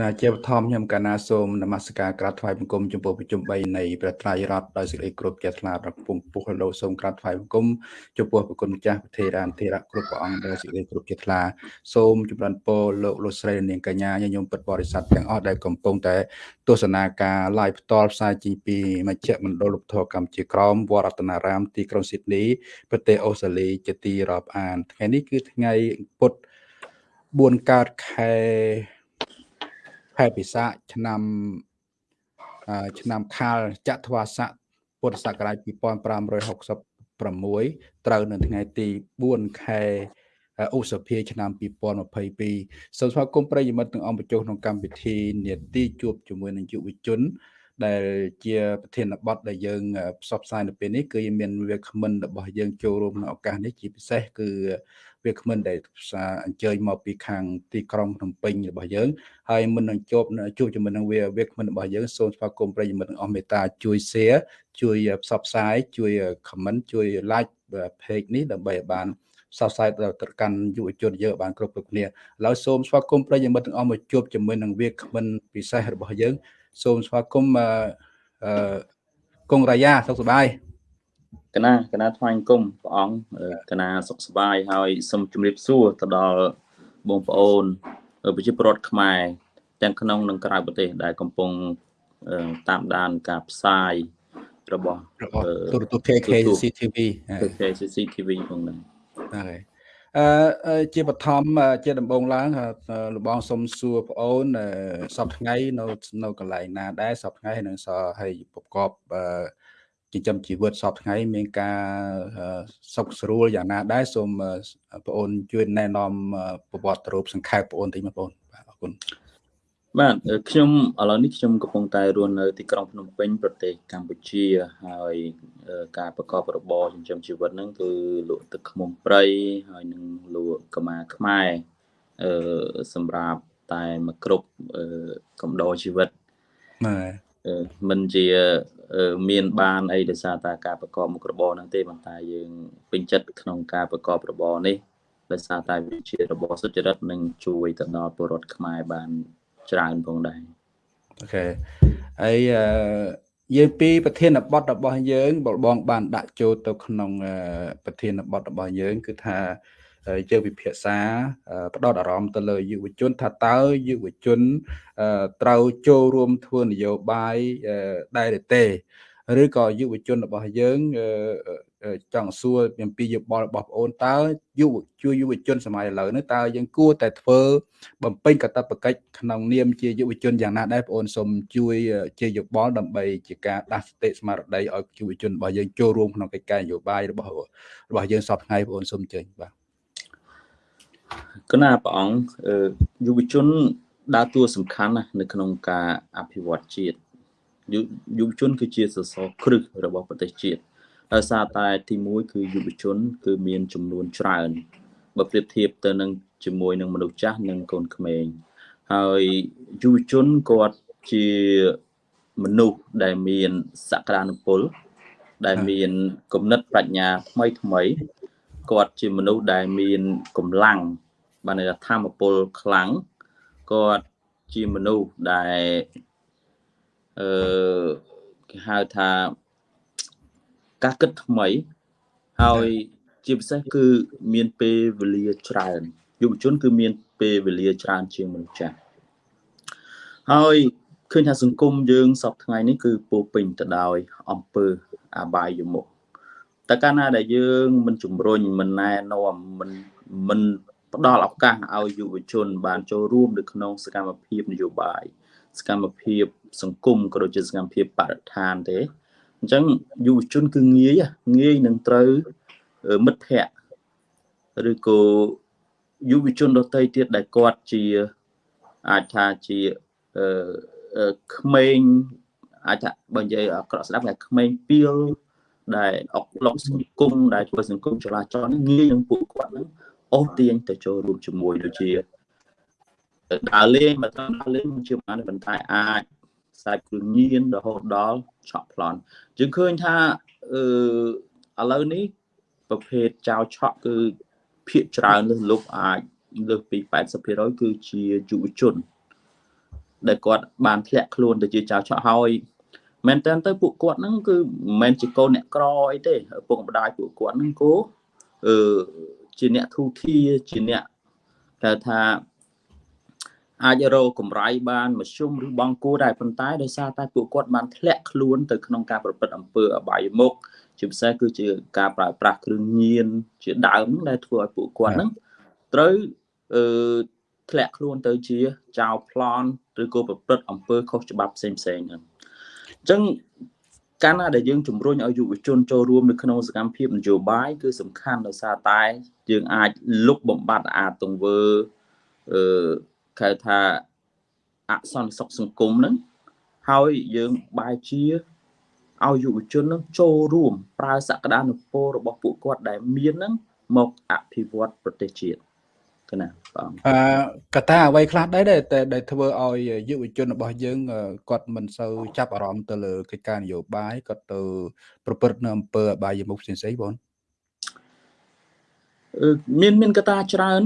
ណាជាបឋមខ្ញុំកណាសូមនមស្ការក្រាបថ្វាយបង្គំចំពោះប្រជុំ3នៃព្រះត្រៃរតដោយសេចក្តីគោរពជ្រះថ្លាប្រពងពុះលោកសូមក្រាបថ្វាយបង្គំចំពោះប្រគុណម្ចាស់ប្រធេរានធេរៈគ្រប់ព្រះអង្គដោយសេចក្តីគោរពជ្រះថ្លាសូមចម្រើនពរលោកលោកស្រីនាងកញ្ញាញញោមពិតបរិស័ទទាំងអស់ដែលកំពុងតែទស្សនាការ live ផ្ទាល់ផ្សាយចេញពីមជ្ឈមណ្ឌលលោកធរកម្ពុជាក្រមវត្តរតនារាមទីក្រុងស៊ីដនីប្រទេសអូស្ត្រាលីជាទីរាប់អានថ្ងៃនេះគឺថ្ងៃពុទ្ធ4កើតខែ ខែពិសាឆ្នាំឆ្នាំខាលចត្វាស័កពុទ្ធសករាជ2566ត្រូវនៅថ្ងៃទី4ខែឧសភាឆ្នាំ2022សូមស្វាគមន៍ប្រិយមិត្តទាំងអង្គបញ្ចុះក្នុងកម្មវិធីនេតិជួបជាមួយនឹងយុវជន ដែលជាប្រធានបទដែលយើងផ្សព្វផ្សាយនៅពេលនេះគឺមានវាគ្មិនរបស់យើងចូលរួមក្នុងឱកាសនេះជាពិសេសគឺ វាគ្មិនដែលអញ្ជើញមកពីខាងទីក្រុងភ្នំពេញរបស់យើងហើយមុននឹងជួបជួបជាមួយនឹងវាវាគ្មិនរបស់យើងសូមស្វាគមន៍ប្រិយមិត្តទាំងអស់មេត្តាជួយ share ជួយផ្សព្វផ្សាយជួយ comment ជួយ like page នេះដើម្បីឲ្យបានផ្សព្វផ្សាយទៅកាន់យុវជនយើងបានគ្រប់គ្រប់គ្នាឥឡូវសូមស្វាគមន៍ប្រិយមិត្តទាំងអស់មកជួបជាមួយនឹងវាគ្មិនពិសេសរបស់យើង សូមស្វាគមន៍អឺកុងរាយាសុខសប្បាយ កណាកណាថ្វាយគុំព្រះអង្គកណាសុខសប្បាយហើយសូមជម្រាបសួរទៅដល់បងប្អូនប្រជាពលរដ្ឋខ្មែរទាំងក្នុងនិងក្រៅប្រទេស ដែលកំពុងតាមដានការផ្សាយរបស់ទូរទស្សន៍ KKC TV KKC TV ផងហ្នឹងហើយអឺជាបឋមជាដំបងឡើងលបងសុំសួរប្អូនសប្ថ្ងៃនៅនៅកន្លែងណាដែរសប្ថ្ងៃនឹងសឲ្យប្រកប ចិញ្ចឹមជីវិតសពថ្ងៃមានការសុខស្រួលយ៉ាងណាដែរសូមបងអូនជួយណែនាំប្រវត្តិរូបសង្ខេបបងអូនតិចមកបងបាទអរគុណបាទខ្ញុំឥឡូវនេះខ្ញុំកំពុងតែរស់នៅទីក្រុងភ្នំពេញប្រទេសកម្ពុជាហើយការប្រកបរបរចិញ្ចឹមជីវិតហ្នឹងគឺលក់ទឹកឃ្មុំព្រៃហើយនឹងលក់កម៉ាខ្មែរអឺសម្រាប់តែមកគ្រប់កំដរជីវិតបាទ មិនជាមានបានអីដោយសារតែការប្រកបមុខរបរហ្នឹងទេប៉ុន្តែយើងពេញចិត្តក្នុងការប្រកបរបរនេះដោយសារតែវាជារបរសុចរិតនិងជួយទៅដល់ពលរដ្ឋខ្មែរបានច្រើនផងដែរអូខេហើយយើងពីប្រធានបទរបស់យើងបងបានដាក់ចូលទៅក្នុងប្រធានបទរបស់យើង គឺថា យើងវិភាសាផ្ដោតអារម្មណ៍ទៅលើយុវជនថាតើយុវជនត្រូវចូលរួមធ្វើនយោបាយដែរទេឬក៏យុវជនរបស់យើងចង់សួរអំពីយោបល់របស់បងអូនតើយុវជួយយុវជនសម័យឥឡូវនេះតើយើងគួរតែធ្វើបំពេញកាតព្វកិច្ចក្នុងនាមជាយុវជនយ៉ាងណាដែរបងអូនសូមជួយជាយោបល់ដើម្បីជាការដាស់សតិស្មារតីឲ្យយុវជនរបស់យើងចូលរួមក្នុងកិច្ចការនយោបាយរបស់របស់យើងសពថ្ងៃបងអូនសូមជើញបាទ គណៈព្រះអង្គយុវជនដើរតួសំខាន់ណាស់នៅក្នុងការអភិវឌ្ឍជាតិយុវជន គឺជាសសរគ្រឹះរបស់ប្រទេសជាតិដោយសារតែទី1គឺយុវជន គឺមានចំនួនច្រើនបើប្រៀបធៀបទៅនឹងជាមួយនឹងមនុស្សចាស់និងកូនក្មេងហើយយុវជនគាត់ជាមនុស្សដែលមានសក្តានុពល ដែលមានគំនិតប្រាជ្ញាថ្មីថ្មីគាត់ជាមនុស្សដែលមានកម្លាំង បានន័យថាធម៌ពលខ្លាំងគាត់ជាមនុស្សដែលអឺគេហៅថាការគិតថ្មីហើយជាពិសេសគឺមានពេលវេលាច្រើនយុវជន គឺមានពេលវេលាច្រើនជាងមនុស្សចាស់ហើយឃើញថាសង្គមយើងសពថ្ងៃនេះគឺពោពេញទៅដោយអំពើអបាយមុខតែកាលណាដែលយើងមិនជំរុញមិនណែនាំមិនមិន ផ្ដល់ឱកាសឲ្យយុវជន បានចូលរួមនៅក្នុងសកម្មភាពនយោបាយសកម្មភាពសង្គមក៏ដូចជាសកម្មភាពបរិស្ថានទេអញ្ចឹងយុវជនគឺងាយងាយនឹងត្រូវមិត្តភ័ក្តិឬក៏យុវជនដទៃទៀតដែលគាត់ជាអាចថាជាអឺក្មេងអាចថាបើនិយាយអាក្រក់ស្ដាប់ថាក្មេងពីលដែលអុកឡុកសង្គមដែលធ្វើសង្គមចលាចលងាយនឹងពួកគាត់ហ្នឹង អូសទាញទៅចូលរួមជាមួយដូចជាដើរលេងមកដើរលេងជាបានប៉ុន្តែអាចខ្សែគ្រឿងញៀនរហូតដល់ឆក់ប្លន់យើងឃើញថាអឺឥឡូវនេះប្រភេទចៅឆក់គឺភាកច្រើនលើសលុបអាចលើសពី80%គឺជាយុវជន ដែលគាត់បានធ្លាក់ខ្លួនទៅជាចៅឆក់ហើយមែនតើទៅពួកគាត់ហ្នឹងគឺមិនមែនជាកូនអ្នកក្រអីទេឪពុកម្ដាយពួកគាត់ហ្នឹងគោអឺ ជាអ្នកធូធាជាអ្នកគេថាអាចរកកម្រៃបានមធ្យមឬបង់គួរដែរប៉ុន្តែដោយសារតែពួកគាត់បានធ្លាក់ខ្លួនទៅក្នុងការប្រព្រឹត្តអំពើអបាយមុខជាពិសេសគឺជាការប្រើប្រាស់គ្រឿងញៀនជាដើមដែលធ្វើឲ្យពួកគាត់ហ្នឹងត្រូវអឺធ្លាក់ខ្លួនទៅជាចៅប្លន់ឬក៏ប្រព្រឹត្តអំពើខុសច្បាប់ផ្សេងផ្សេងហ្នឹងអញ្ចឹង កាលណាដែលយើងជំរុញឲ្យយុវជនចូលរួមនៅក្នុងសកម្មភាពនយោបាយគឺសំខាន់ដោយសារតែយើងអាចលុបបំបាត់អាទង្វើអឺគេថាអសន្តិសុខសង្គមហ្នឹងហើយយើងបែរជាឲ្យយុវជននឹងចូលរួមប្រើសក្តានុពលរបស់ពួកគាត់ដែលមានហ្នឹងមកអភិវឌ្ឍប្រទេសជាតិ កណាបងអឺកតាអ្វីខ្លះដែរតែដែលធ្វើឲ្យយុវជនរបស់យើងគាត់មិនសូវចាប់អារម្មណ៍ទៅលើកិច្ចការនយោបាយគាត់ទៅ ប្រព្រឹត្តនៅអំពើអបាយមុខផ្សេងៗបងមានមានកតាច្រើន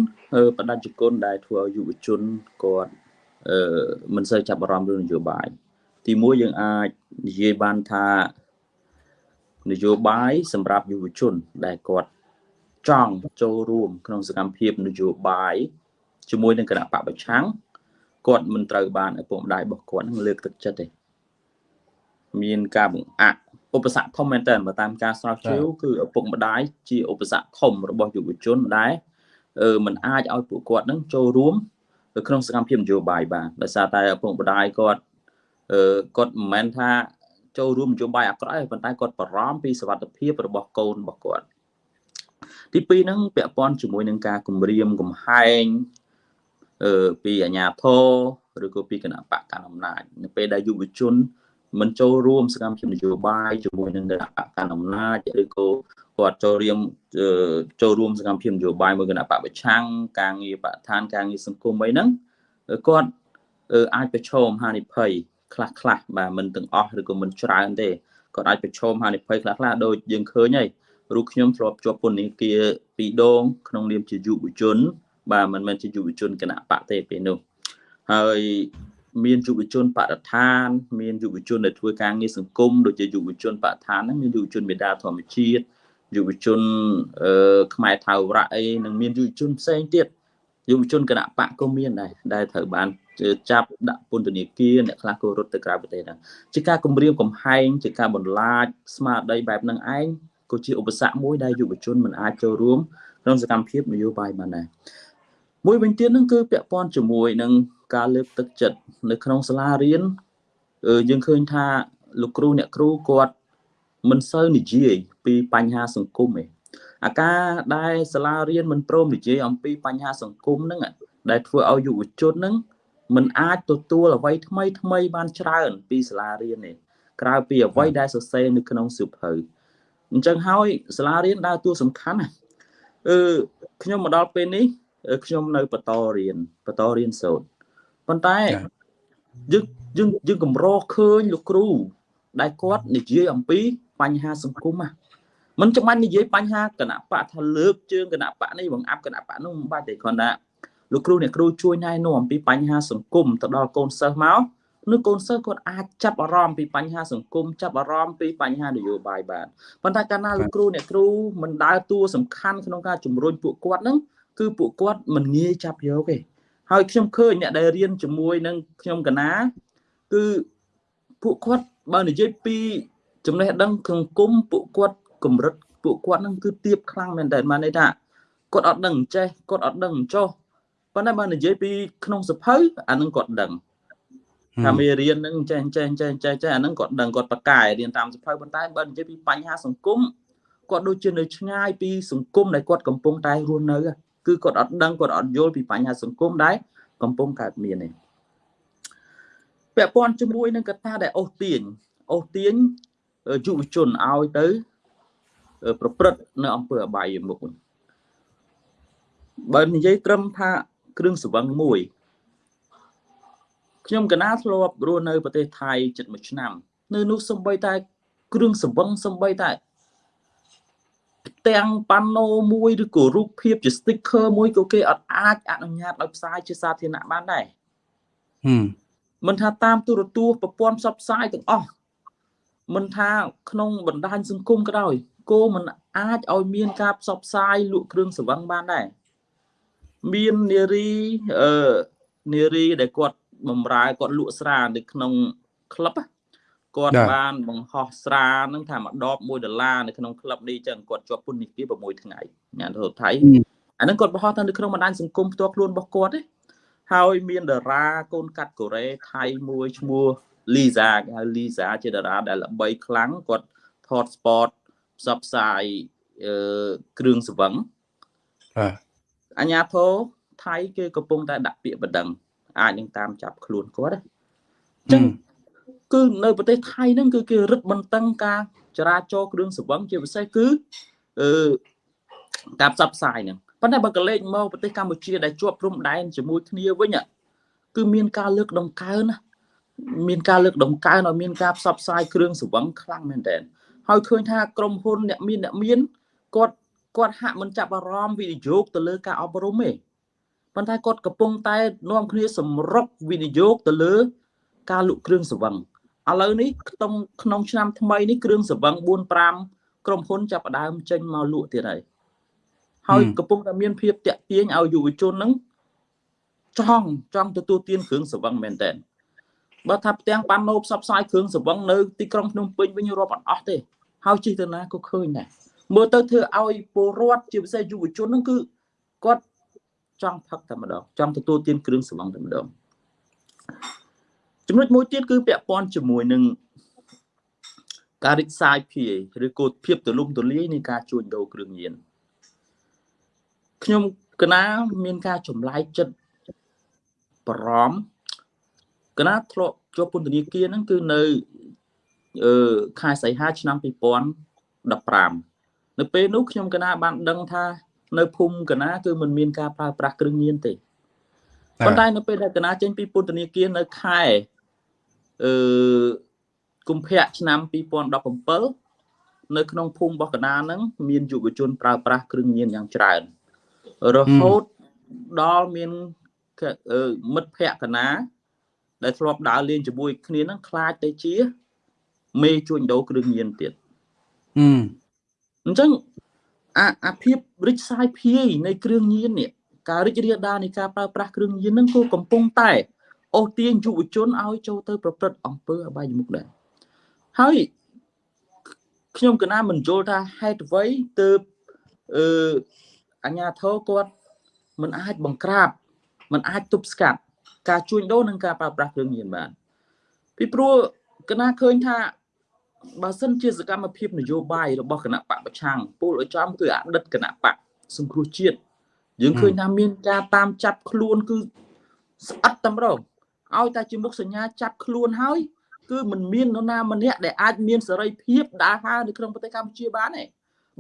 បដិជគុណដែលធ្វើឲ្យយុវជនគាត់អឺមិនសូវចាប់អារម្មណ៍រឿងនយោបាយទីមួយយើងអាចនិយាយបានថានយោបាយសម្រាប់យុវជនដែលគាត់ ចង់ចូលរួមក្នុងសកម្មភាពនយោបាយជាមួយនឹងគណៈបកប្រឆាំងគាត់មិនត្រូវបានឪពុកម្ដាយរបស់គាត់នឹងលើកទឹកចិត្តទេមានការបង្អាក់ឧបសគ្គធំមែនតើបើតាមការស្រាវជ្រាវគឺឪពុកម្ដាយជាឧបសគ្គធំរបស់យុវជនដែលមិនអាចឲ្យពួកគាត់នឹងចូលរួមនៅក្នុងសកម្មភាពនយោបាយបានដោយសារតែឪពុកម្ដាយគាត់គាត់មិនមែនថាចូលរួមនយោបាយអាក្រក់ទេប៉ុន្តែគាត់បារម្ភពីសុខភាពរបស់កូនរបស់គាត់ ទី2ហ្នឹងពាក់ព័ន្ធជាមួយនឹងការគម្រាមកំហែងអឺពីអាជ្ញាធរឬក៏ពីគណៈបកកណ្ដាលអំណាចនៅពេលដែលយុវជនមិនចូលរួមសកម្មភាពនយោបាយជាមួយនឹងគណៈបកកណ្ដាលអំណាចឬក៏គាត់ចូលរៀមចូលរួមសកម្មភាពនយោបាយមួយគណៈបកប្រឆាំងការងារបឋានការងារសង្គមអីហ្នឹងគាត់អាចប្រឈមហានិភ័យខ្លះខ្លះបាទមិនទាំងអស់ឬក៏មិនច្រើនទេគាត់អាចប្រឈមហានិភ័យខ្លះខ្លះដូចយើងឃើញហើយ រូបខ្ញុំធ្លាប់ជាប់ពន្ធនាគារពីរដង ក្នុងនាមជាយុវជន បាទមិនមែនជាយុវជនគណៈបកទេពេលនោះហើយមានយុវជនបរិស្ថាន មានយុវជនដែលធ្វើការងារសង្គមដូចជាយុវជនបរិស្ថានហ្នឹងមានយុវជនមេដាធម្មជាតិយុវជនអឺខ្មែរថៅរៈអីនិងមានយុវជនផ្សេងទៀតយុវជនគណៈបកក៏មានដែរដែលត្រូវបានចាប់ដាក់ពន្ធនាគារអ្នកខ្លះក៏រត់ទៅក្រៅប្រទេសដែរជាការគម្រាមកំហែងជាការបន្លាចស្មារតីបែបហ្នឹងឯង ក៏ជាឧបសគ្គមួយដែលយុវជនមិនអាចចូលរួមក្នុងសកម្មភាពនយោបាយបានដែរមួយវិញទៀតហ្នឹងគឺពាក់ព័ន្ធជាមួយនឹងការលើកទឹកចិត្តនៅក្នុងសាលារៀនយើងឃើញថាលោកគ្រូអ្នកគ្រូគាត់មិនសូវនិយាយពីបញ្ហាសង្គមទេអាការដែលសាលារៀនមិនព្រមនិយាយអំពីបញ្ហាសង្គមហ្នឹងដែលធ្វើឲ្យយុវជនហ្នឹងមិនអាចទទួលអ្វីថ្មីថ្មីបានច្រើនពីសាលារៀនទេក្រៅពីអ្វីដែលសរសេរនៅក្នុងសៀវភៅ អញ្ចឹងហើយសាលារៀនដើរតួសំខាន់ណាអឺខ្ញុំមកដល់ពេលនេះខ្ញុំនៅបន្តរៀនបន្តរៀនសូត្រប៉ុន្តែយើងយើងយើងកម្រឃើញលោកគ្រូ ដែលគាត់និយាយអំពីបញ្ហាសង្គមណាមិនចាំបាច់និយាយបញ្ហាគណៈបកថាលើកជើងគណៈបកនេះបង្អាប់គណៈបកនោះមិនបាច់ទេគ្រាន់តែលោកគ្រូអ្នកគ្រូជួយណែនាំអំពីបញ្ហាសង្គមទៅដល់កូនសិស្សមក នៅកូនសិស្សគាត់អាចចាប់អារម្មណ៍ពីបញ្ហាសង្គមចាប់អារម្មណ៍ពីបញ្ហានយោបាយបានប៉ុន្តែកាលណាលោកគ្រូអ្នកគ្រូមិនដើរតួសំខាន់ក្នុងការជំរុញពួកគាត់ហ្នឹងគឺពួកគាត់មិនងាយចាប់យកទេហើយខ្ញុំឃើញអ្នកដែលរៀនជាមួយនឹងខ្ញុំកណាគឺពួកគាត់បើនិយាយពីចំណេះដឹងក្នុងគុំពួកគាត់កម្រិតពួកគាត់នឹងគឺទៀបខ្លាំងមែនតើបានន័យថាគាត់អត់ដឹងចេះគាត់អត់ដឹងចោះប៉ុន្តែបើនិយាយពីក្នុងសភៅអានឹងគាត់ដឹង ថាមេរៀនហ្នឹងចេះចេះចេះចេះចេះអាហ្នឹងគាត់ដឹងគាត់ប្រកែរៀនតាមសភៅប៉ុន្តែបើនិយាយពីបញ្ហាសង្គមគាត់ដូចជានៅឆ្ងាយពីសង្គមដែលគាត់កំពុងតែរស់នៅគឺគាត់អត់ដឹងគាត់អត់យល់ពីបញ្ហាសង្គមដែលកំពុងកើតមាននេះពាក់ព័ន្ធជាមួយនឹងកត្តាដែលអូសទាញអូសទាញយុវជនឲ្យទៅប្រព្រឹត្តនៅអង្គើអបាយមុខបើនិយាយត្រឹមថាគ្រឿងសង្វឹងមួយ ខ្ញុំកណាធ្លាប់រស់នៅប្រទេសថៃជិត1ឆ្នាំនៅនោះសំបីតែគ្រឿងសង្វឹងសំបីតែទាំងប៉ាណូមួយឬក៏រូបភាពជា sticker មួយក៏គេអត់អាចអនុញ្ញាតឲ្យផ្សាយជាសាធារណៈបានដែរមិនថាតាមទូរទស្សន៍ប្រព័ន្ធផ្សព្វផ្សាយទាំងអស់មិនថាក្នុងបណ្ដាញសង្គមក៏ដោយគោមិនអាចឲ្យមានការផ្សព្វផ្សាយលក់គ្រឿងសង្វឹងបានដែរមាននារីអឺនារីដែលគាត់ បំរើគាត់លក់ស្រានៅក្នុងក្លឹបគាត់បានបង្ហោះស្រានឹងថាមួយដប1ដុល្លារនៅក្នុងក្លឹបនេះចឹងគាត់ជាប់ពន្ធនាគារ6ថ្ងៃញ៉ាំទៅថៃអាហ្នឹងគាត់បង្ហោះទៅនៅក្នុងបណ្ដាញសង្គមផ្ទាល់ខ្លួនរបស់គាត់ទេហើយមានតារាកូនកាត់កូរ៉េថៃមួយឈ្មោះលីសាគេហៅលីសាជាតារាដែលល្បីខ្លាំងគាត់ថត sport ផ្សព្វផ្សាយអឺគ្រឿងសង្វឹងបាទអញ្ញាធរថៃគេកំពុងតែដាក់ពាក្យបណ្ដឹង អាចនឹងតាមចាប់ខ្លួនគាត់អញ្ចឹងគឺនៅប្រទេសថៃហ្នឹងគឺគេរឹតបន្តឹងការចរាចរគ្រឿងសង្វឹងជាពិសេសគឺអឺការផ្សព្វផ្សាយហ្នឹងប៉ុន្តែបើកលេចមកប្រទេសកម្ពុជាដែលជាប់ព្រំដែនជាមួយគ្នាវិញគឺមានការលើកដំកើងណាមានការលើកដំកើងឲ្យមានការផ្សព្វផ្សាយគ្រឿងសង្វឹងខ្លាំងមែនទែនហើយឃើញថាក្រុមហ៊ុនអ្នកមានអ្នកមានគាត់គាត់ហាក់មិនចាប់អារម្មណ៍វិនិយោគទៅលើការអប់រំទេ ប៉ុន្តែគាត់កំពុងតែនាំគ្នាសម្រុកវិនិយោគទៅលើ ការលក់គ្រឿងសង្វឹងឥឡូវនេះក្នុងក្នុងឆ្នាំថ្មីនេះគ្រឿងសង្វឹង4 5ក្រុមហ៊ុនចាប់ផ្ដើមចេញមកលក់ទៀតហើយហើយកំពុងតែមានភាពតាក់ទាញឲ្យយុវជនហ្នឹងចង់ចង់ទទួលទានគ្រឿងសង្វឹងមែនតើបើថាផ្ទាំងបានណូផ្សព្វផ្សាយគ្រឿងសង្វឹងនៅទីក្រុងភ្នំពេញវិញរាប់អត់អស់ទេហើយជិះទៅណាក៏ឃើញដែរមើលទៅធ្វើឲ្យពលរដ្ឋជាពិសេសយុវជនហ្នឹងគឺគាត់ ចង់ផឹកតែម្ដងចង់ទទួលទានគ្រឿងសង្វឹងតែម្ដងចំណុចមួយទៀតគឺពាក់ព័ន្ធជាមួយនឹងការរិះសាយភាយឬក៏ភាពទលំទលាយនៃការជួញដូរគ្រឿងញៀនខ្ញុំកណាមានការចម្លែកចិត្តបារម្ភកណាធ្លាប់ជាប់ពន្ធនាគារហ្នឹងគឺនៅអឺខែសីហាឆ្នាំ2015នៅពេលនោះខ្ញុំកណាបានដឹងថា នៅភូមិកណាគឺมันមានការប្រើប្រាស់គ្រឿងញៀនទេប៉ុន្តែនៅពេលដែលកណាចេញពីពន្ធនាគារនៅខែអឺកុម្ភៈឆ្នាំ2017នៅក្នុងភូមិរបស់កណាហ្នឹងមានយុវជនប្រើប្រាស់គ្រឿងញៀនយ៉ាងច្រើនរហូតដល់មានមិត្តភក្តិកណា ដែលធ្លាប់ដើរលេងជាមួយគ្នានឹងខ្លាចទៅជាមេជួញដូរគ្រឿងញៀនទៀតអញ្ចឹង អាអាភាពរិចសាយភាយនៃគ្រឿងញៀននេះការរីករាលដាលនៃការប្រើប្រាស់គ្រឿងញៀននឹងក៏កំពុងតែអូសទាញយុវជនឲ្យចូលទៅប្រព្រឹត្តអំពើអបាយមុខដែរហើយខ្ញុំកណាមិនយល់ថាហេតុអ្វីទើបអឺអញ្ញាធរគាត់មិនអាចបង្ក្រាបមិនអាចទប់ស្កាត់ការជួញដូរនិងការប្រើប្រាស់គ្រឿងញៀនបានពីព្រោះកណាឃើញថា បើសិនជាសកម្មភាពនយោបាយរបស់គណៈបកប្រឆាំងពលឲ្យចំគឺអតីតគណៈបកសង្គ្រោះជាតិយើងឃើញថាមានការតាមចាប់ខ្លួនគឺស្អិតតែម្ដងឲ្យតែជាមុខសញ្ញាចាប់ខ្លួនហើយគឺមិនមាននរណាម្នាក់ដែលអាចមានសេរីភាពដើរហើរនៅក្នុងប្រទេសកម្ពុជាបានទេ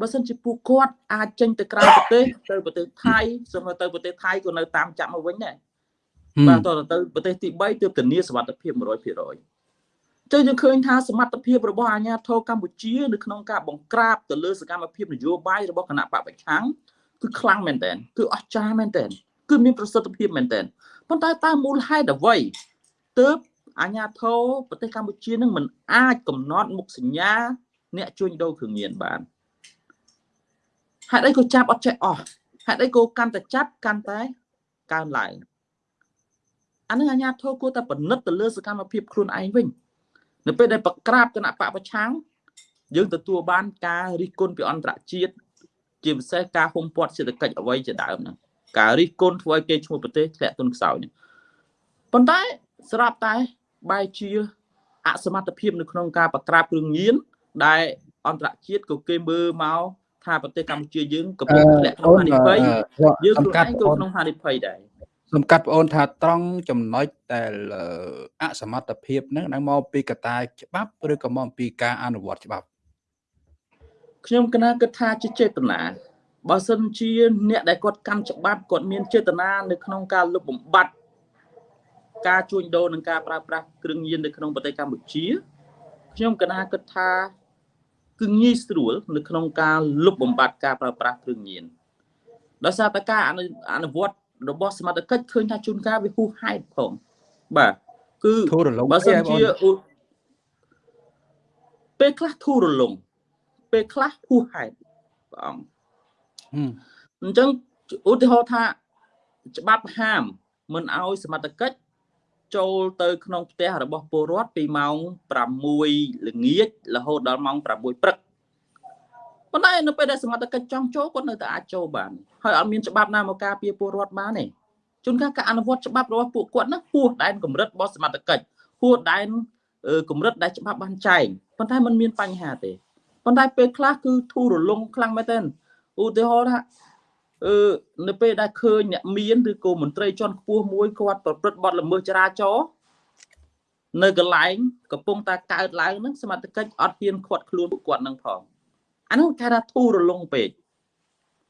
បើសិនជាពួកគាត់អាចចេញទៅក្រៅប្រទេសទៅប្រទេសថៃសូមទៅប្រទេសថៃក៏នៅតាមចាប់មកវិញដែរបាទតទៅប្រទេសទី3ទើបធានាសុវត្ថិភាព100% ចឹងយើងឃើញថាសមត្ថភាពរបស់អាជ្ញាធរកម្ពុជានៅក្នុងការបង្ក្រាបទៅលើសកម្មភាពនយោបាយរបស់គណៈបកប្រឆាំងគឺខ្លាំងមែនទែនគឺអស្ចារ្យមែនទែនគឺមានប្រសិទ្ធភាពមែនទែនប៉ុន្តែតើមូលហេតុអ្វីទើបអាជ្ញាធរប្រទេសកម្ពុជានឹងមិនអាចកំណត់មុខសញ្ញា អ្នកជួញដូរគ្រឿងញៀនបានហេតុអីក៏ចាប់អត់ចេះអស់ហេតុអីក៏កាន់តែចាប់កាន់តែកើនឡើងអានឹងអាញាធរគួរតែពិនិត្យទៅលើសកម្មភាពខ្លួនឯងវិញ នៅពេលដែលប្រក្រាបគណៈបកប្រឆាំងយើងទទួលបានការរិះគន់ពីអន្តរជាតិជាពិសេសការហុំព័ទ្ធសេដ្ឋកិច្ចអ្វីជាដើមហ្នឹងការរិះគន់ធ្វើឲ្យគេឈ្មោះប្រទេសធ្លាក់ទុនខ្សោយនេះប៉ុន្តែស្រាប់តែបែរជាអសមត្ថភាពនៅក្នុងការប្រក្រាបគ្រឿងញៀនដែលអន្តរជាតិក៏គេមើលមកថាប្រទេសកម្ពុជាយើងកំពុងធ្លាក់ក្នុងហានិភ័យយើងខ្លួនឯងក៏ក្នុងហានិភ័យដែរ សំកាត់បងអូនថាត្រង់ចំណុចដែលអសមត្ថភាពហ្នឹងនឹងមកពីកត្តាច្បាប់ឬក៏មកពីការអនុវត្តច្បាប់ខ្ញុំគណៈគិតថាជាចេតនាបើសិនជាអ្នកដែលគាត់កាន់ច្បាប់គាត់មានចេតនានៅក្នុងការលុបបំបាត់ការជួញដូរនិងការប្រើប្រាស់គ្រឿងញៀននៅក្នុងប្រទេសកម្ពុជាខ្ញុំគណៈគិតថាគឺងាយស្រួលនៅក្នុងការលុបបំបាត់ការប្រើប្រាស់គ្រឿងញៀនដោយសារតែការអនុវត្ត របស់សមត្ថកិច្ចឃើញថាជួនកាលវាហួសហេតុផងបាទគឺធូររលុងបើសិនអីបងជាឧពេលខ្លះធូររលុងពេលខ្លះហួសហេតុព្រះអង្គហឹមអញ្ចឹងឧទាហរណ៍ថាច្បាប់ហាមមិនឲ្យសមត្ថកិច្ចចូលទៅក្នុងផ្ទះរបស់ពលរដ្ឋពីម៉ោង6ល្ងាចរហូតដល់ម៉ោង6ព្រឹក ប៉ុន្តែនៅពេលដែលសមត្ថកិច្ចចង់ចូលគាត់នៅតែអាចចូលបានហើយអត់មានច្បាប់ណាមកការពារពលរដ្ឋបានទេជួនកាលការអនុវត្តច្បាប់របស់ពួកគាត់ហ្នឹងហួសដែនកម្រិតរបស់សមត្ថកិច្ចហួសដែនអឺកម្រិតដែលច្បាប់បានចែងប៉ុន្តែมันមានបញ្ហាទេប៉ុន្តែពេលខ្លះគឺធូររលុងខ្លាំងមែនទែនឧទាហរណ៍ថាអឺនៅពេលដែលឃើញអ្នកមានឬក៏មន្ត្រីជាន់ខ្ពស់មួយគាត់ប្រព្រឹត្តបទល្មើសចរាចរណ៍នៅកន្លែងកំពុងតែកើតឡើងហ្នឹងសមត្ថកិច្ចអត់ហ៊ានខាត់ខ្លួនពួកគាត់នឹងផង អានោះគេថាធូររលុងពេក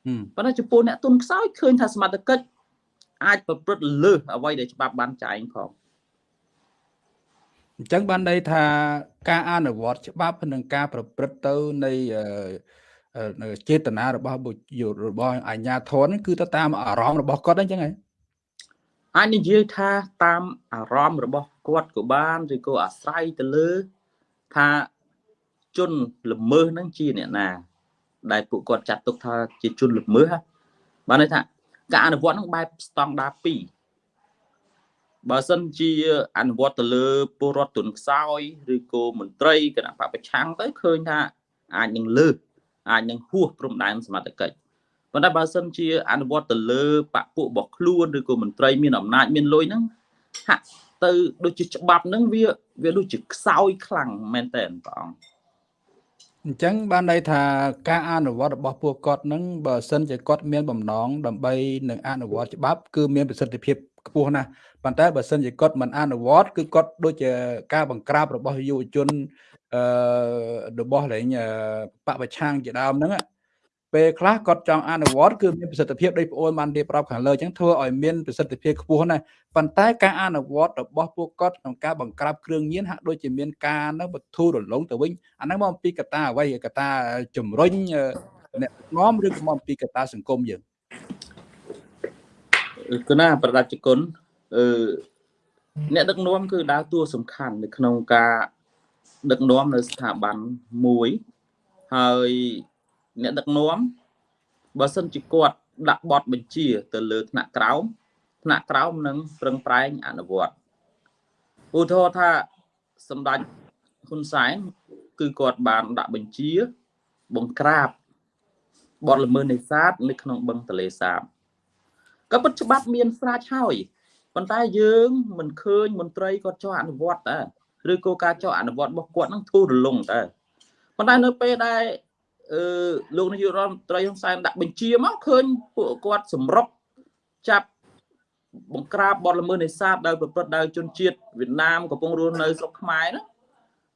ហឹមប៉ុន្តែចំពោះអ្នកទុនខ្សោយឃើញថាសមត្ថកិច្ចអាចប្រព្រឹត្តលើសអ្វីដែលច្បាប់បានចែងផងអញ្ចឹងបានន័យថាការអនុវត្តច្បាប់និងការប្រព្រឹត្តទៅនៃអឺអឺនៅចេតនារបស់បុគ្គលរបស់អាជ្ញាធរហ្នឹងគឺទៅតាមអារម្មណ៍របស់គាត់អញ្ចឹងហ៎អាចនិយាយថាតាមអារម្មណ៍របស់គាត់ក៏បានឬក៏អាស្រ័យទៅលើថា ជនល្មើសហ្នឹងជាអ្នកណា ដែលពួកគាត់ចាត់ទុកថាជាជនល្មើសហ៎បានន័យថាការអនុវត្តហ្នឹងបែបស្តង់ដារ2បើសិនជាអនុវត្តទៅលើពលរដ្ឋទុនខ្សោយឬក៏មន្ត្រីគណៈបពប្រឆាំងទៅឃើញថាអាចនឹងលើសអាចនឹងហួសព្រំដែនសមត្ថកិច្ចប៉ុន្តែបើសិនជា អនុវត្តទៅលើបពពួករបស់ខ្លួនឬក៏មន្ត្រីមានអំណាចមានលុយហ្នឹងហាក់ទៅដូចជាច្បាប់ហ្នឹងវាវាដូចជាខ្សោយខ្លាំងមែនតើព្រះអង្គ អញ្ចឹងបានន័យថាការអនុវត្តរបស់ពួកគាត់ហ្នឹងបើសិនជាគាត់មានបំណងដើម្បីនឹងអនុវត្តច្បាប់គឺមានប្រសិទ្ធភាពខ្ពស់ណាស់ប៉ុន្តែបើសិនជាគាត់មិនអនុវត្តគឺគាត់ដូចជាការបង្ក្រាបរបស់យុវជនអឺរបស់លេងអឺបពប្រឆាំងជាដើមហ្នឹងណា ពេលខ្លះគាត់ចង់អនុវត្តគឺមានប្រសិទ្ធភាពដោយប្អូនបានរៀបរាប់ខាងលើអញ្ចឹងធ្វើឲ្យមានប្រសិទ្ធភាពខ្ពស់ណាស់ប៉ុន្តែការអនុវត្តរបស់ពួកគាត់ក្នុងការបង្ក្រាបគ្រឿងញៀនហាក់ដូចជាមានការនៅបទូរលងទៅវិញអាហ្នឹងមកអំពីកត្តាអ្វីកត្តាជំរុញអឺអ្នកនាំឬក៏មកអំពីកត្តាសង្គមយើងគឺណាប្រដាប់ជគុណអឺអ្នកដឹកនាំគឺដើរតួសំខាន់នៅក្នុងការដឹកនាំនៅស្ថាប័នមួយហើយ អ្នកដឹកនាំបើសិនជាគាត់ដាក់បទបញ្ជាទៅលើថ្នាក់ក្រោមថ្នាក់ក្រោមនឹងប្រឹងប្រែងអនុវត្តឧទាហរណ៍ថាសម្ដេចហ៊ុនសែនគឺគាត់បានដាក់បញ្ជាបង្ក្រាបបទល្មើសនេសាទនៅក្នុងបឹងទន្លេសាបក៏ពិតច្បាប់មានស្រាច់ហើយប៉ុន្តែយើងមិនឃើញមន្ត្រីគាត់ចោះអនុវត្តតើឬក៏ការចោះអនុវត្តរបស់គាត់នឹងធូររលុងតើប៉ុន្តែនៅពេលដែល អឺលោកនាយករដ្ឋមន្ត្រីហ៊ុនសែនដាក់បញ្ជាមកឃើញពួកគាត់សម្រុកចាប់បង្ក្រាបបទល្មើសនេសាទដោយប្រព្រឹត្តដោយជនជាតិវៀតណាមកំពុងរស់នៅស្រុកខ្មែរហ្នឹង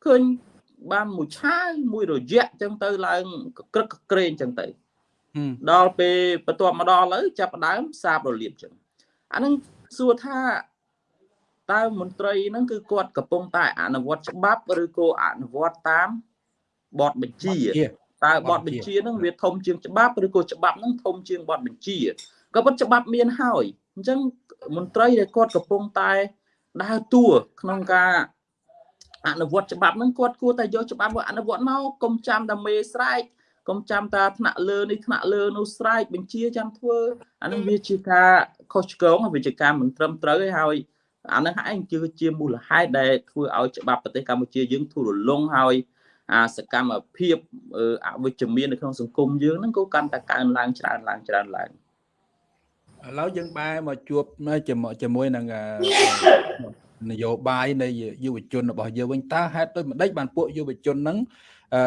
ឃើញបានមួយឆាយមួយរយៈអញ្ចឹងទៅឡើងកក្រឹកកក្រែងអញ្ចឹងទៅហឹមដល់ពេលបន្ទាប់មកដល់ឥឡូវចាប់ផ្ដើមសាបរលាបចឹងអាហ្នឹងសួរថាតើមន្ត្រីហ្នឹងគឺគាត់កំពុងតែអនុវត្តច្បាប់ឬក៏អនុវត្តតាមបទបញ្ជាជា តើបបទទបញ្ជាបញ្ជាហ្នឹងវាធំជាងច្បាប់ឬក៏ច្បាប់ហ្នឹងធំជាងបទបញ្ជាក៏ប៉ុន្តែច្បាប់មានហើយអញ្ចឹងមន្ត្រីដែលគាត់កំពុងតែដើរតួក្នុងការអនុវត្តច្បាប់ហ្នឹងគាត់គួរតែយកច្បាប់មកអនុវត្តមកកុំចាំតែមេស្រែកកុំចាំតាថ្នាក់លើនេះថ្នាក់លើនោះស្រែកបញ្ជាចាំធ្វើអានឹងវាជាការខុសឆ្គងហើយវាជាការមិនត្រឹមត្រូវហើយហើយអានឹងឯងគឺជាមូលហេតុដែលធ្វើឲ្យច្បាប់ប្រទេសកម្ពុជាយើងធូររលុងហើយ អាសកម្មភាពអឺអវិជ្ជមាននៅក្នុងសង្គមយើងហ្នឹងក៏កាន់តែកើនឡើងច្រើនឡើងច្រើនឡើងឥឡូវយើងបែរមកជួបនៅជាមួយជាមួយនឹងអឺនយោបាយនៃយុវជនរបស់យើងវិញតើហេតុដូចម្ដេចបានពួកយុវជនហ្នឹងអឺ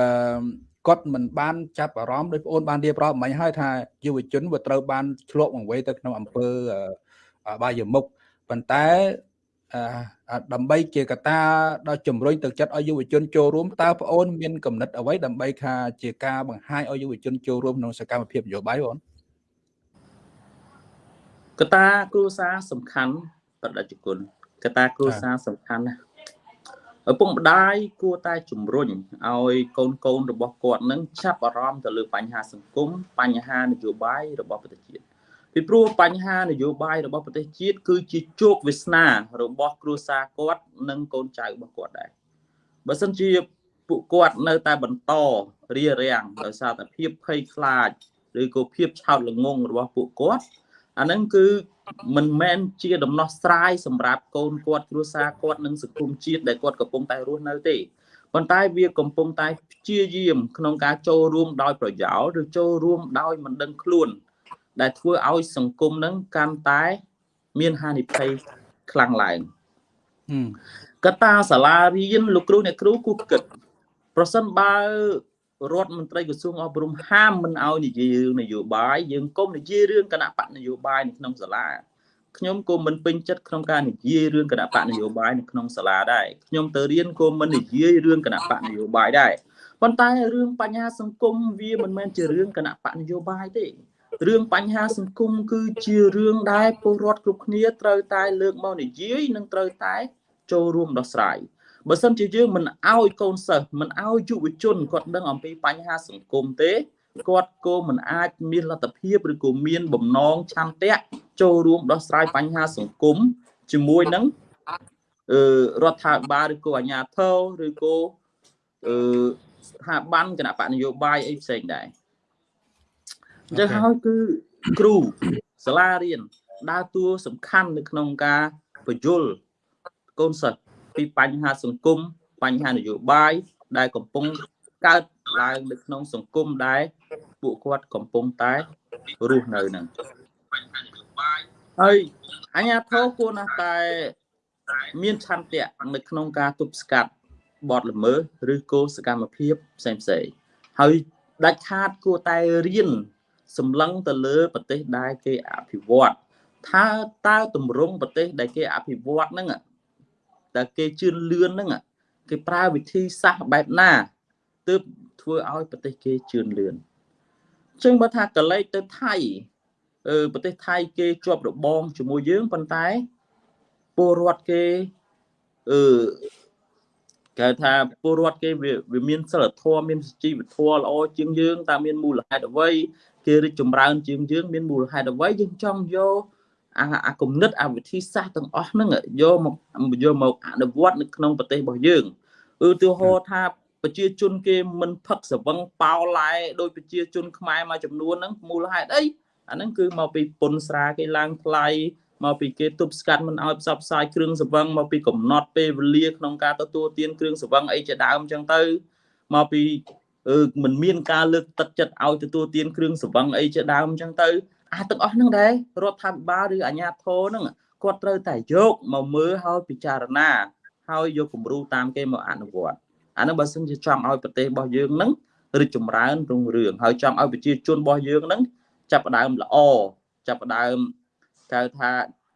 គាត់មិនបានចាប់អារម្មណ៍ដោយប្អូនបានរៀបរាប់មិញហើយថាយុវជនវាត្រូវបានឆ្លក់បង្វេទៅក្នុងអង្គើអឺបាយមុខប៉ុន្តែអឺ ដើម្បីជាកត្តាដល់ជំរុញទឹកចិត្តឲ្យយុវជនចូលរួមតើប្អូនមានកំណត់អ្វីដើម្បីថាជាការបង្ហាញឲ្យយុវជនចូលរួមក្នុងសកម្មភាពនយោបាយបងកត្តាគ្រួសារសំខាន់បដិជគុណកត្តាគ្រួសារសំខាន់ណាស់ឪពុកម្ដាយគួរតែជំរុញឲ្យកូនកូនរបស់គាត់នឹងចាប់អារម្មណ៍ទៅលើបញ្ហាសង្គមបញ្ហានយោបាយរបស់ប្រទេសជាតិ ពីព្រោះបញ្ហានយោបាយរបស់ប្រទេសជាតិគឺជាជោគវាសនារបស់គ្រួសារគាត់និងកូនចៅរបស់គាត់ដែរបើសិនជាពួកគាត់នៅតែបន្តរារាំងដោយសារតែភាពភ័យខ្លាចឬក៏ភាពឆោតល្ងងរបស់ពួកគាត់អាហ្នឹងគឺមិនមែនជាដំណោះស្រាយសម្រាប់កូនគាត់គ្រួសារគាត់និងសង្គមជាតិដែលគាត់កំពុងតែរស់នៅទេប៉ុន្តែវាកំពុងតែព្យាយាមក្នុងការចូលរួមដោយប្រយោលឬចូលរួមដោយមិនដឹងខ្លួន ដែលធ្វើឲ្យសង្គមនឹងកាន់តែ មានហានិភ័យខ្លាំងឡើងកតាសាលារៀនលោកគ្រូអ្នកគ្រូគូគិត ប្រសិនបើរដ្ឋមន្ត្រីក្រសួងអប់រំហាមមិនឲ្យនិយាយរឿងនយោបាយយើងកុំនិយាយរឿងគណៈបកនយោបាយនៅក្នុងសាលាខ្ញុំក៏មិនពេញចិត្តក្នុងការនិយាយរឿងគណៈបកនយោបាយនៅក្នុងសាលាដែរខ្ញុំទៅរៀនក៏មិននិយាយរឿងគណៈបកនយោបាយដែរប៉ុន្តែរឿងបញ្ហាសង្គមវាមិនមែនជារឿងគណៈបកនយោបាយទេ រឿងបញ្ហាសង្គមគឺជារឿងដែលពលរដ្ឋគ្រប់គ្នាត្រូវតែលើកមកនិយាយនិងត្រូវតែចូលរួមដោះស្រាយបើសិនជាយើងមិនអោយកូនសិស្សមិនអោយយុវជនគាត់ដឹងអំពីបញ្ហាសង្គមទេគាត់ក៏មិនអាចមានលទ្ធភាពឬក៏មានបំណងឆន្ទៈចូលរួមដោះស្រាយបញ្ហាសង្គមជាមួយនឹងអឺរដ្ឋាភិបាលឬក៏អាជ្ញាធរឬក៏អឺស្ថាប័នគណៈបកនយោបាយអីផ្សេងដែរ អញ្ចឹងហើយគឺគ្រូសាលារៀនដើរតួសំខាន់នៅក្នុងការបញ្យលកូនសិស្សពីបញ្ហាសង្គមបញ្ហានយោបាយដែលកំពុងកើតឡើងនៅក្នុងសង្គមដែលពួកគាត់កំពុងតែរស់នៅហ្នឹងហើយអញ្ញាធរគួរណាស់តែមានឆន្ទៈនៅក្នុងការទប់ស្កាត់បទល្មើសឬក៏សកម្មភាពផ្សេងផ្សេងហើយដាច់ខាតគួរតែរៀន សម្លឹងទៅលើប្រទេសដែលគេអភិវឌ្ឍថាតើតម្រង់ប្រទេសដែលគេអភិវឌ្ឍហ្នឹងតែគេជឿនលឿនហ្នឹងគេប្រើវិធីសាស្ត្របែបណាទើបធ្វើឲ្យប្រទេសគេជឿនលឿនអញ្ចឹងបើថាកលេចទៅថៃអឺប្រទេសថៃគេជាប់របងជាមួយយើងប៉ុន្តែពលរដ្ឋគេអឺ គេថាពលរដ្ឋគេវាមានសិលធម៌មានជីវធម៌ល្អជាងយើងតើមានមូលហេតុអ្វីគេរីកចម្រើនជាងយើងមានមូលហេតុអ្វីយើងចង់យកអាអាគំនិតអាវិធីសាស្ត្រទាំងអស់ហ្នឹងយកមកយកមកអនុវត្តនៅក្នុងប្រទេសរបស់យើងឧទាហរណ៍ថាប្រជាជនគេមិនផឹកស្វឹងប៉ោឡែដោយប្រជាជនខ្មែរមួយចំនួនហ្នឹងមូលហេតុអីអាហ្នឹងគឺមកពីពុនស្រាគេឡើងថ្លៃ មកពីគេទប់ស្កាត់មិនឲ្យផ្សព្វផ្សាយគ្រឿងស្វឹងមកពីកំណត់ពេលវេលាក្នុងការទទួលទានគ្រឿងស្វឹងអីជាដើមអញ្ចឹងទៅមកពីអឺមិនមានការលើកទឹកចិត្តឲ្យទទួលទានគ្រឿងស្វឹងអីជាដើមអញ្ចឹងទៅអាទាំងអស់ហ្នឹងដែររដ្ឋាភិបាលឬអាជ្ញាធរហ្នឹងគាត់ត្រូវតែយកមកមើលឲ្យពិចារណាហើយយកគំរូតាមគេមកអនុវត្តអាហ្នឹងបើសិនជាចង់ឲ្យប្រទេសរបស់យើងហ្នឹងរីកចម្រើនរុងរឿងហើយចង់ឲ្យប្រជាជនរបស់យើងហ្នឹងចាប់ផ្ដើមល្អចាប់ផ្ដើម គេថា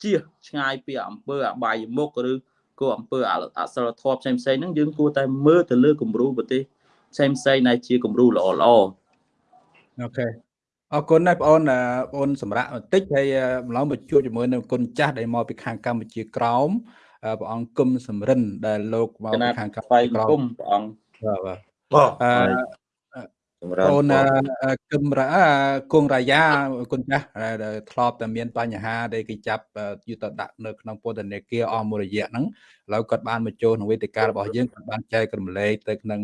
ជៀសឆ្ងាយពីអំពើអបាយមុខឬក៏អំពើអសិលធម៌ផ្សេងផ្សេងហ្នឹងយើងគួរតែមើលទៅលើគំរូប្រទេសផ្សេងផ្សេងដែលជាគំរូល្អល្អអូខេអរគុណណាស់បងអូនបងអូនសម្រាប់បន្តិចហើយម្លងមកជួបជាមួយនឹងគុណចាស់ដែលមកពីខាងកម្ពុជាក្រោមព្រះអង្គគុំសំរិនដែលលោកមកពីខាងកម្ពុជាក្រោមព្រះអង្គបាទបាទ អឺអូនគឹមរ៉ាគងរាយាគុណចាស់ដែលធ្លាប់តែមានបញ្ហាដែលគេចាប់យុទ្ធដាក់នៅក្នុងពន្ធនាគារអស់មួយរយៈហ្នឹងឥឡូវគាត់បានមកចូលក្នុងវេទិការបស់យើងគាត់បានចែករំលែកទៅក្នុង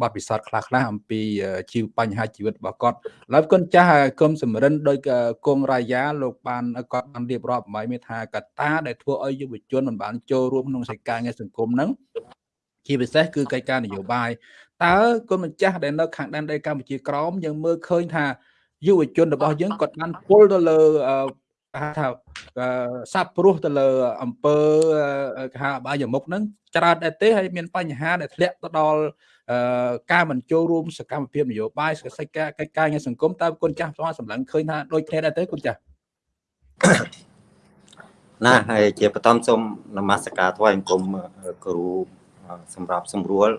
បទពិសោធន៍ខ្លះខ្លះអំពីជីវបញ្ហាជីវិតរបស់គាត់ឡើយគុណចាស់គុំសំរិនដោយគងរាយាលោកបានគាត់បានរៀបរាប់អំពីថាកត្តាដែលធ្វើឲ្យយុវជនមិនបានចូលរួមក្នុងសេចក្ដីងារសង្គមហ្នឹងជាពិសេសគឺកិច្ចការនយោបាយ តើគុណម្ចាស់ដែលនៅខាងដែនដីកម្ពុជាក្រោមយើងមើលឃើញថាយុវជនរបស់យើងគាត់បានពុលទៅលើហៅថាសាប់ព្រោះទៅលើអង្គើគេហៅបាយមុខហ្នឹងច្រើនដែរទេហើយមានបញ្ហាដែលធ្លាក់ទៅដល់ការមិនចូលរួមសកម្មភាពនយោបាយសកិច្ចការកិច្ចការងារសង្គមតើគុណចាស់ស្មសម្លឹងឃើញថាដូចគ្នាដែរទេគុណចាស់ណាហើយជាបឋមសូមនមស្ការថ្វាយអង្គមគ្រូសម្រាប់សម្រួល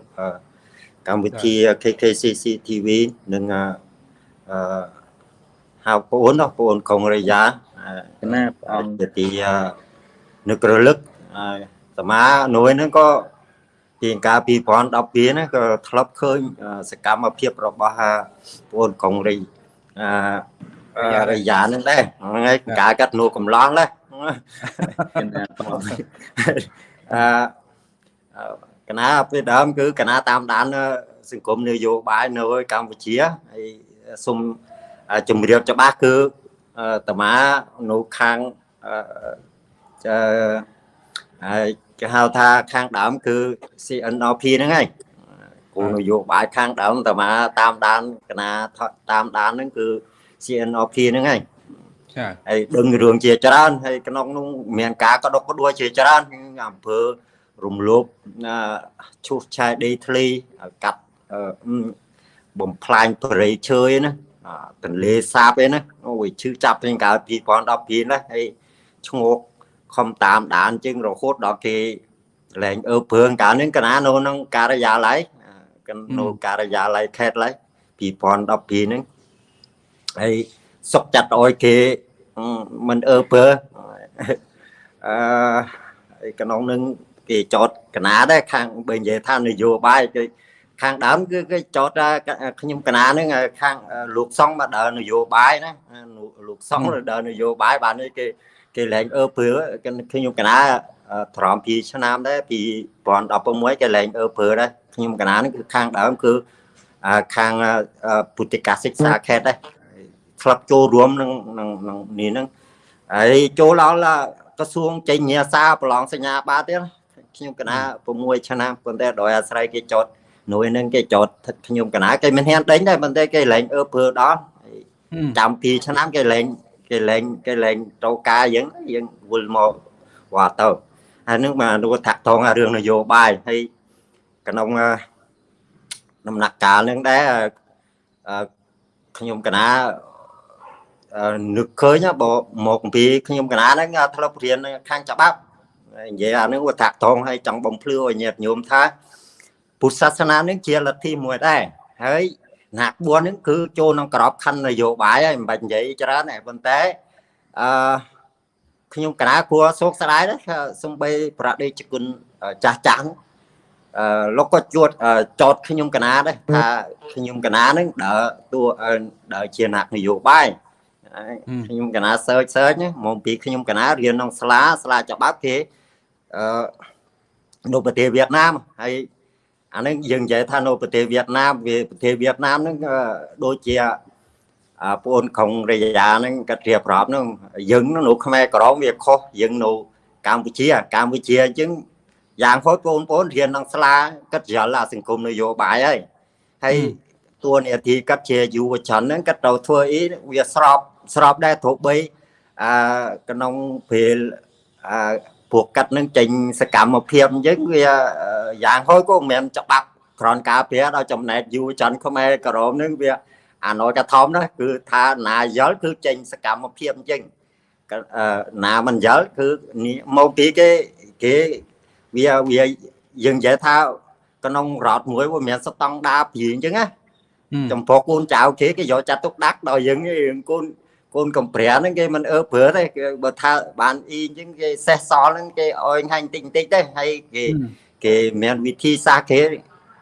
កម្មវិធី KKCC TV និងអឺហៅបងអូនបងអូនកងរយ៉ាណាព្រះអង្គជាទីនឹករលឹកសមានួយហ្នឹងក៏ពីកាល2012ហ្នឹងក៏ធ្លាប់ឃើញសកម្មភាពរបស់បងអូនកងរីអរយ៉ាហ្នឹងដែរហ្នឹងហើយការកាត់នួកំឡោះដែរគេណាតបអឺ កណាពីដើមគឺកណាតាមដានសង្គមនយោបាយនៅកម្ពុជាហើយសូមជំរាបច្បាស់គឺតាមានៅខាងអឺហើយគេហៅថាខាងដើមគឺ CNRP ហ្នឹងហើយគោលនយោបាយខាងដើមតាមាតាមដានកណាតាមដានហ្នឹងគឺ CNRP ហ្នឹងហើយចាហើយដឹងរឿងជាច្រើនហើយក្នុងនោះមានការកដកក្ដួលជាច្រើនអំពើ រំលោភឈូសឆាយដីធ្លីកាត់បំផ្លាញព្រៃឈើឯណាទន្លេសាបឯណាអូយឈឺចាប់ពីកាល2012ណាហើយឈ្ងោកខំតាមដានជាងរហូតដល់គេលែងអើព្រឿងកាលនេះកណានៅក្នុងការិយាល័យនៅការិយាល័យខេត្តឡើយ2012ហ្នឹងហើយសុកចាត់ឲ្យគេមិនអើពើអឺក្នុងនឹង គេចតកណាដែរខាងបើនិយាយថានយោបាយគឺខាងដើមគឺគេចតខ្ញុំកណានឹងខាងលោកសង្ឃមកដើរនយោបាយណាលោកសង្ឃដើរនយោបាយបាននេះគេគេលែងអើពើខ្ញុំកណាត្រម2ឆ្នាំដែរ2016គេលែងអើពើដែរខ្ញុំកណានឹងគឺខាងដើមគឺខាងពុទ្ធិកសិក្សាខេត្តដែរស្លាប់ចូលរួមនឹងនឹងនេះហ្នឹងហើយចូលដល់ក្រសួងចេញញាសាប្រឡងសញ្ញាបាទៀត ខ្ញុំកណា6ឆ្នាំប៉ុន្តែដោយអាស្រ័យគេចតនួយនឹងគេចតខ្ញុំកណាគេមិនហ៊ានដេញដែរប៉ុន្តែគេលែងអើពើដល់ចាំ2ឆ្នាំគេលែងគេលែងគេលែងតោការយើងយើងវិលមកវត្តទៅហើយនឹងមកនោះថាក់ថងរឿងនយោបាយហើយក្នុងដំណាក់កាលនឹងដែរខ្ញុំកណានឹកឃើញបើមកអំពីខ្ញុំកណាហ្នឹងធ្លាប់រៀនខាងច្បាប់ និយាយអានេះវាតាក់តងឲ្យចង់បំភ្លឺឲ្យញាតិញោមថាពុទ្ធសាសនានេះជាលទ្ធិមួយដែរហើយណាក់4ហ្នឹងគឺចូលក្នុងក្របខណ្ឌនយោបាយហើយមិនបាច់និយាយច្រើនទេប៉ុន្តែអឺខ្ញុំកណាគួរសោកស្ដាយដែរសំបីប្រដេជគុណចាស់ចាស់អឺលោកក៏ជួតចោតខ្ញុំកណាដែរថាខ្ញុំកណាហ្នឹងដើរតួដើរជាអ្នកនយោបាយខ្ញុំកណាសើចសើចមកពីខ្ញុំកណារៀនក្នុងស្លាស្លាច្បាប់គេ អឺនៅប្រទេសវៀតណាមហើយអានឹងយើងនិយាយថានៅប្រទេសវៀតណាមវាប្រទេសវៀតណាមហ្នឹងដូចជាបងអូនក្រុងរយៈហ្នឹងគាត់រៀបរាប់ហ្នឹងយើងនៅខ្មែរក្រមវាខុសយើងនៅកម្ពុជាកម្ពុជាអញ្ចឹងយ៉ាងហោចបងប្អូនរៀនក្នុងស្លាគាត់យល់អាសង្គមនយោបាយហើយហើយតួនាទីគាត់ជាយុវជនហ្នឹងគាត់ត្រូវធ្វើអីវាស្របស្របដែរទោះបីអឺក្នុងពេលអឺ ពួកកាត់នឹងចេញសកម្មភាពអញ្ចឹងវាយ៉ាងហោចក៏មិនមែនច្បាប់ក្រនការពារដល់ចំណែកយុវជនខ្មែរក្រមនឹងវាអាណយកធំណាគឺថាណាយល់គឺចេញសកម្មភាពអញ្ចឹងណាមិនយល់គឺមកពីគេគេវាវាយើងនិយាយថាក្នុងរដ្ឋមួយវាមានស្តង់ដារព្រៀងអញ្ចឹងណាចំពោះកូនចៅគេគេយកចាត់ទុកដាក់ដល់យើងកូន កូនកំប្រាហ្នឹងគេមិនអើព្រើទេបើថាបានអ៊ីអញ្ចឹងគេសេះសល់ហ្នឹងគេអោយហាញ់តិចតិចទេហើយគេគេមានវិធីសាស្ត្រគេ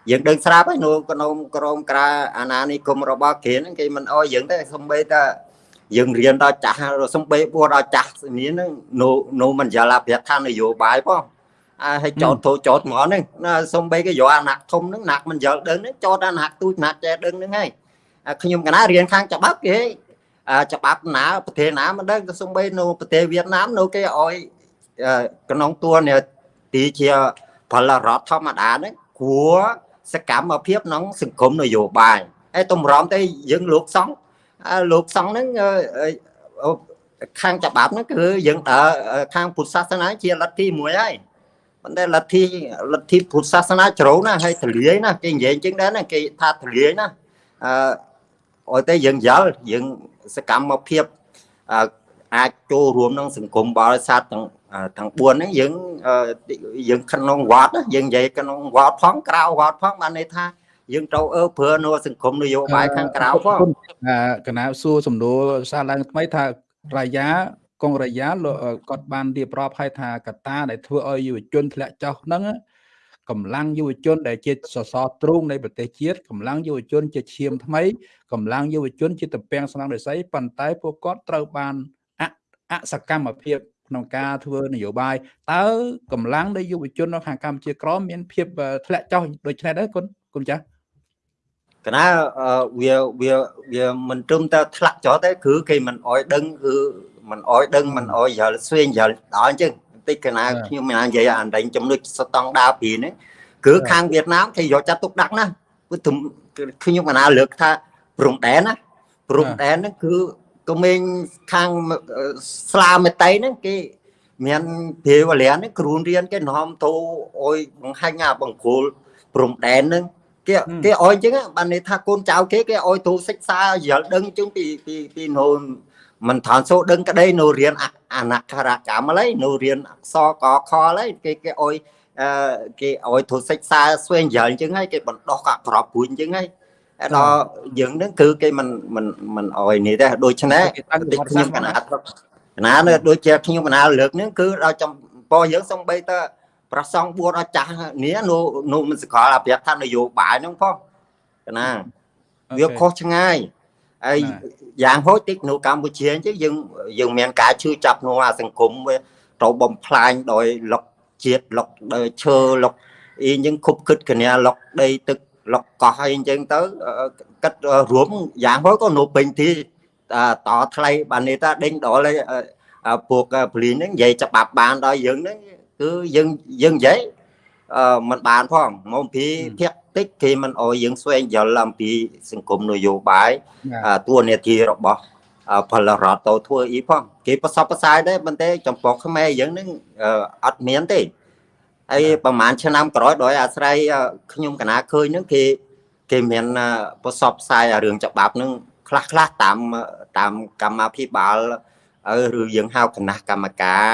យើងដឹងស្រាប់ហើយនៅក្នុងក្រមក្រាអាណានិគមរបស់គេហ្នឹងគេមិនអោយយើងទេសំបីតាយើងរៀនដល់ចាស់សំបីបួដល់ចាស់នេះហ្នឹងនៅនៅមិនយល់អភិថានយោបាយផងអើឲ្យចោតធោចោតហ្មងហ្នឹងសំបីគេយកអាណាក់ធំហ្នឹងណាក់មិនយល់ដឹងហ្នឹងចោតអាណាក់ទូចណាក់ចេះដឹងហ្នឹងហើយខ្ញុំកណារៀនខាងច្បាប់គេ ច្បាប់ណាប្រទេសណាមិនដឹងទៅសំបីនៅប្រទេសវៀតណាមនៅគេឲ្យក្នុងតួនាទីជាផលរដ្ឋធម្មតាហ្នឹងគួរសកម្មភាពក្នុងសង្គមនយោបាយហើយតម្រាំទៅយើងលោកសង្ឃលោកសង្ឃហ្នឹងខាងច្បាប់ហ្នឹងគឺយើងតើខាងពុទ្ធសាសនាជាលទ្ធិមួយហើយប៉ុន្តែលទ្ធិលទ្ធិពុទ្ធសាសនាជ្រៅណាស់ហើយទលាយណាគេនិយាយអញ្ចឹងដែរណាគេថាទលាយណាអឺឲ្យតែយើងយល់យើង សកម្មភាពអាចចូលរួមក្នុងសង្គមបរិស័ទទាំងទាំង4ហ្នឹងយើងយើងក្នុងវត្តយើងនិយាយក្នុងវត្តផងក្រៅវត្តផងបានន័យថាយើងត្រូវអើព្រើនៅសង្គមនយោបាយខាងក្រៅផងកណាសួរសំណួរសារឡើងថ្មីថារាយាកងរាយាគាត់បានរៀបរាប់ឲ្យថាកតាដែលធ្វើឲ្យយុវជនធ្លាក់ចុះហ្នឹង កម្លាំងយុវជនដែលជាសសរទ្រូងនៃប្រទេសជាតិកម្លាំងយុវជនជាឈាមថ្មីកម្លាំងយុវជនជាតំពាំងស្នងរិស័យប៉ុន្តែពួកគាត់ត្រូវបានអអសកម្មភាពក្នុងការធ្វើនយោបាយតើកម្លាំងនៃយុវជននៅខាងកម្ពុជាក្រមមានភាពធ្លាក់ចុះដូចនេះដែរគុណគុណចាស់កណាវាវាវាមិនត្រឹមតែធ្លាក់ចោលទេគឺគេមិនអោយដឹងគឺមិនអោយដឹងមិនអោយយល់ស្វែងយល់ដល់អញ្ចឹងបន្តិចកណាខ្ញុំមិននិយាយអាដេញចំណុចស្តង់ដារពីនេះគឺខាងវៀតណាមគេយកចាត់ទុកដាក់ណាគឺខ្ញុំកណាលើកថាព្រំដែនណាព្រំដែនហ្នឹងគឺក្មេងខាងស្លាមេតៃហ្នឹងគេមានព្រាវលានហ្នឹងគ្រូរៀនគេនាំទៅអុយបង្ហាញអាបង្គោលព្រំដែនហ្នឹងគេគេអោយអញ្ចឹងបានន័យថាកូនចៅគេគេអោយទូសិក្សាយល់ដឹងអញ្ចឹងពីពីពីនូ មិនឋានសូដឹងក្តីនៅរៀនអនក្ខរកម្មឡើយនៅរៀនអក្សរកខឡើយគេគេអោយអឺគេអោយទូសិក្សាស្វែងយល់អញ្ចឹងហើយគេបណ្ដោះកាក្របព្រួយអញ្ចឹងហើយដល់យើងនឹងគឺគេមិនមិនមិនអោយនេះទេដូច្នេះខ្ញុំកណាត់កណានៅដូចជាខ្ញុំកណាលើកនេះគឺដល់ចំពោះយើងសំបីតើប្រសងបួនអចាស់នេះនៅនៅមិនសកលអភិរដ្ឋនយោបាយហ្នឹងផងណាវាខុសឆ្ងាយ ហើយយ៉ាងហោចតិចនៅកម្ពុជាអញ្ចឹងយើងយើងមានការជឿចាប់ក្នុងអាសង្គមវាត្រូវបំផ្លាញដោយលុកជាតិលុកដោយឈើលុកអីអញ្ចឹងគប់គិតកញ្ញាលុកដីទឹកលុកកោះអីអញ្ចឹងទៅគិតរួមយ៉ាងហោចក៏នៅពេញទីតថ្លៃបាននេះថាដេញដល់ពួកពលានហ្នឹងនិយាយច្បាប់បានដល់យើងហ្នឹងគឺយើងយើងនិយាយអឺมันបានផងមកពីភាក តិចគេមិនអោយយើងស្វែងយល់អំពីសង្គមនយោបាយតួនាទីរបស់ផលរដ្ឋទៅធ្វើអីផងគេប្រសពប្រសាយដែរប៉ុន្តែចំពោះខ្មែរយើងនឹងអត់មានទេហើយប្រហែលឆ្នាំក្រោយដោយអាស្រ័យខ្ញុំកណាឃើញនឹងគេគេមានប្រសពផ្សាយរឿងច្បាប់នឹងខ្លះខ្លះតាមតាមកម្មាភិបាលឬយើងហៅគណៈកម្មការ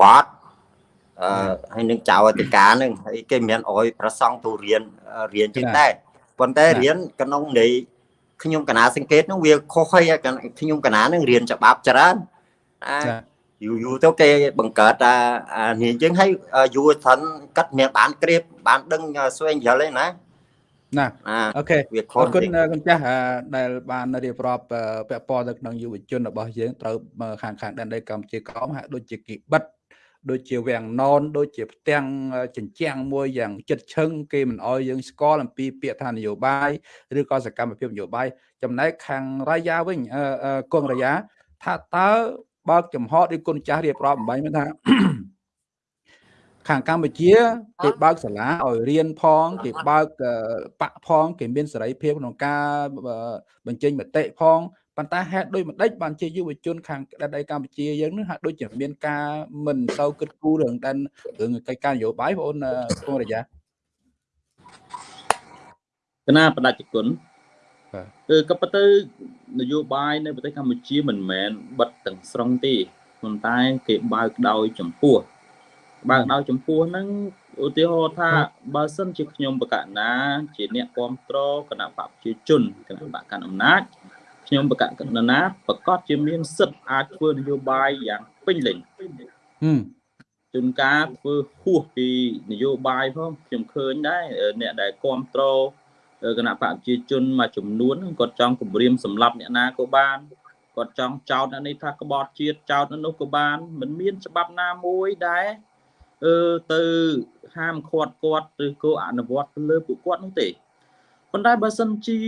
វត្តអឺ ហើយនឹងចៅអធិការនឹងហើយគេមានអោយប្រសង់ទូរៀនរៀនជាងដែរប៉ុន្តែរៀនក្នុងនៃខ្ញុំកណាសង្កេតនោះវាខុសហើយខ្ញុំកណានឹងរៀនច្បាប់ច្រើនអាយូរយូរទៅគេបង្កើតអានេះអញ្ចឹងហើយយូរថនកាត់មានបានក្រៀបបានដឹងស្វែងយល់ឯណាណាអូខេអរគុណគុណចាស់ដែលបានរៀបរាប់ពាក់ព័ន្ធទៅក្នុងយុវជនរបស់យើងត្រូវខាងខាងដែនដីកម្ពុជាក្រមហាក់ដូចជាគីបិទ ដូចជាវាំងណនដូចជាផ្ទាំងចិញ្ចាំងមួយយ៉ាងចិត្តឈឹងគេមិនអោយយើងស្គាល់អំពីពាក្យថានយោបាយឬក៏សកម្មភាពនយោបាយចំណែកខាងរាយាវិញកងរាយាថាតើបើកចំហឬគុណចាស់រៀបរាប់អំបញ្ញមិនថាខាងកម្ពុជាគេបើកសាលាឲ្យរៀនផងគេបើកបាក់ផងគេមានសេរីភាពក្នុងការបញ្ចេញមតិផង ប៉ុន្តែហេតុដូចម្ដេចបានជាយុវជនខាងដែនដីកម្ពុជាយើងនឹងហាក់ដូចជាមានការមិនសូវគិតគូររឿងដែនរឿងកិច្ចការនយោបាយបងអូនពងរយ៉ាគណៈបដិគុណគឺក៏ប៉ុន្តែនយោបាយនៅប្រទេសកម្ពុជាមិនមែនបិទទាំងស្រុងទេប៉ុន្តែគេបើកដោយចម្ពោះបើកដោយចម្ពោះហ្នឹងឧទាហរណ៍ថាបើសិនជាខ្ញុំបកណា ជាអ្នកគ្រប់គ្រងគណៈបព្វជិជនគណៈបកកណ្ដាលអំណាច ខ្ញុំបកកណ្ណាប្រកាសជាមានសិទ្ធិអាចធ្វើនយោបាយយ៉ាងពេញលេញជួនកាលធ្វើហួសពីនយោបាយផងខ្ញុំឃើញដែរអ្នកដែលគ្រប់គ្រងគណៈបកប្រជាជនមួយចំនួនគាត់ចង់គម្រាមសម្លាប់អ្នកណាក៏បានគាត់ចង់ចោទអ្នកនេះថាក្បត់ជាតិចោទនោះក៏បានមិនមានច្បាប់ណាមួយដែរអឺទៅហាមឃាត់គាត់ឬក៏អនុវត្តទៅលើពួកគាត់នោះទេ ប៉ុន្តែបើសិនជា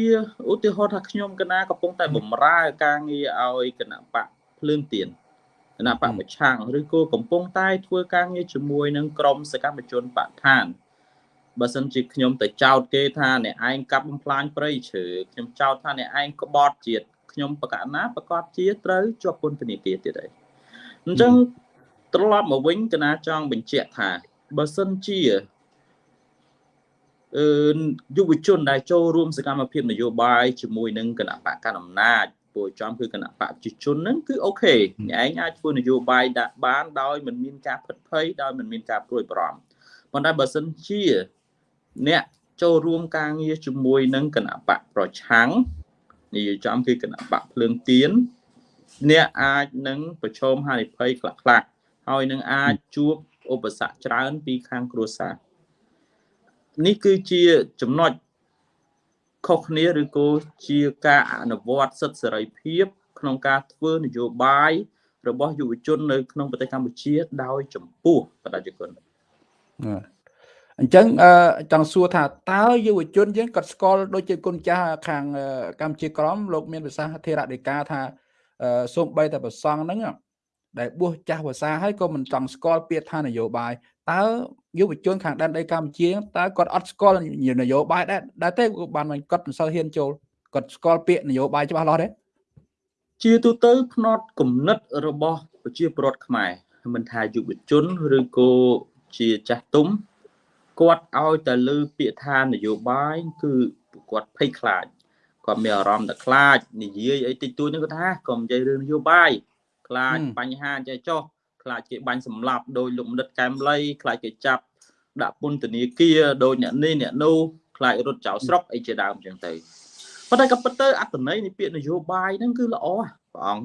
ឧទាហរណ៍ថាខ្ញុំកណាកំពុងតែបំរើការងារឲ្យគណៈបកភ្លើងទៀនគណៈបកប្រឆាំងឬក៏កំពុងតែធ្វើការងារជាមួយនឹងក្រមសកម្មជនបកឋានបើសិនជាខ្ញុំទៅចោទគេថាអ្នកឯងកាប់បំផ្លាញព្រៃឈើខ្ញុំចោទថាអ្នកឯងក្បត់ជាតិខ្ញុំបកណាប្រកាសជាត្រូវជាប់ពន្ធនាគារទៀតហើយអញ្ចឹងត្រឡប់មកវិញកណាចង់បញ្ជាក់ថាបើសិនជាអឺ យុវជនដែលចូលរួមសកម្មភាពនយោបាយជាមួយនឹងគណៈបកកណ្ដាលអំណាចពួកចំគឺគណៈបកប្រជាជនហ្នឹងគឺអូខេអ្នកឯងអាចធ្វើនយោបាយដាក់បានដោយមិនមានការផិតភ័យដោយមិនមានការព្រួយបារម្ភប៉ុន្តែបើសិនជាអ្នកចូលរួមការងារជាមួយនឹងគណៈបកប្រឆាំងនិយាយចំគឺគណៈបកភ្លើងទៀនអ្នកអាចនឹងប្រឈមហានិភ័យខ្លះៗហើយនឹងអាចជួបឧបសគ្គច្រើនពីខាងគ្រួសារ នេះគឺជាចំណុចខុសគ្នាឬក៏ជាការអនុវត្តសិទ្ធិសេរីភាព ក្នុងការធ្វើនយោបាយរបស់យុវជននៅក្នុងប្រទេសកម្ពុជា ដោយចំពោះប្រជាជនអញ្ចឹងចង់សួរថាតើយុវជនយើងគាត់ស្គាល់ដូចជាគុណចាស់ខាងកម្ពុជាក្រមលោកមានភាសាធិរដីកាថាសូមបីតែប្រសងហ្នឹងដែលបួសចាស់ភាសាហើយក៏មិនចង់ស្គាល់ពាក្យថានយោបាយតើ យុវជនខាងដែនដីកម្ពុជាតើគាត់អត់ស្គាល់នយោបាយដែរដែរទេបានមិនគាត់មិនសូវហ៊ានចូលគាត់ស្គាល់ពាក្យនយោបាយច្បាស់លាស់ទេជាទូទៅផ្នត់គំនិតរបស់ប្រជាពលរដ្ឋខ្មែរមិនថាយុវជនឬក៏ជាចាស់ទុំគាត់ឲ្យតែលើពាក្យថានយោបាយគឺគាត់ភ័យខ្លាចគាត់មានអារម្មណ៍តែខ្លាចនិយាយអីតិចតួចនេះគាត់ថាកុំនិយាយរឿងនយោបាយខ្លាចបញ្ហាចេះចោះ ខ្លាចគេបាញ់សម្លាប់ដោយលោកមនិតកែមលីខ្លាចគេចាប់ដាក់ពន្ធនាគារដោយអ្នកនេះអ្នកនោះខ្លាចរត់ចោលស្រុកអីជាដើមអញ្ចឹងទៅប៉ុន្តែក៏ពិតទៅអត្តន័យនៃពាក្យនយោបាយហ្នឹងគឺល្អព្រះអង្គ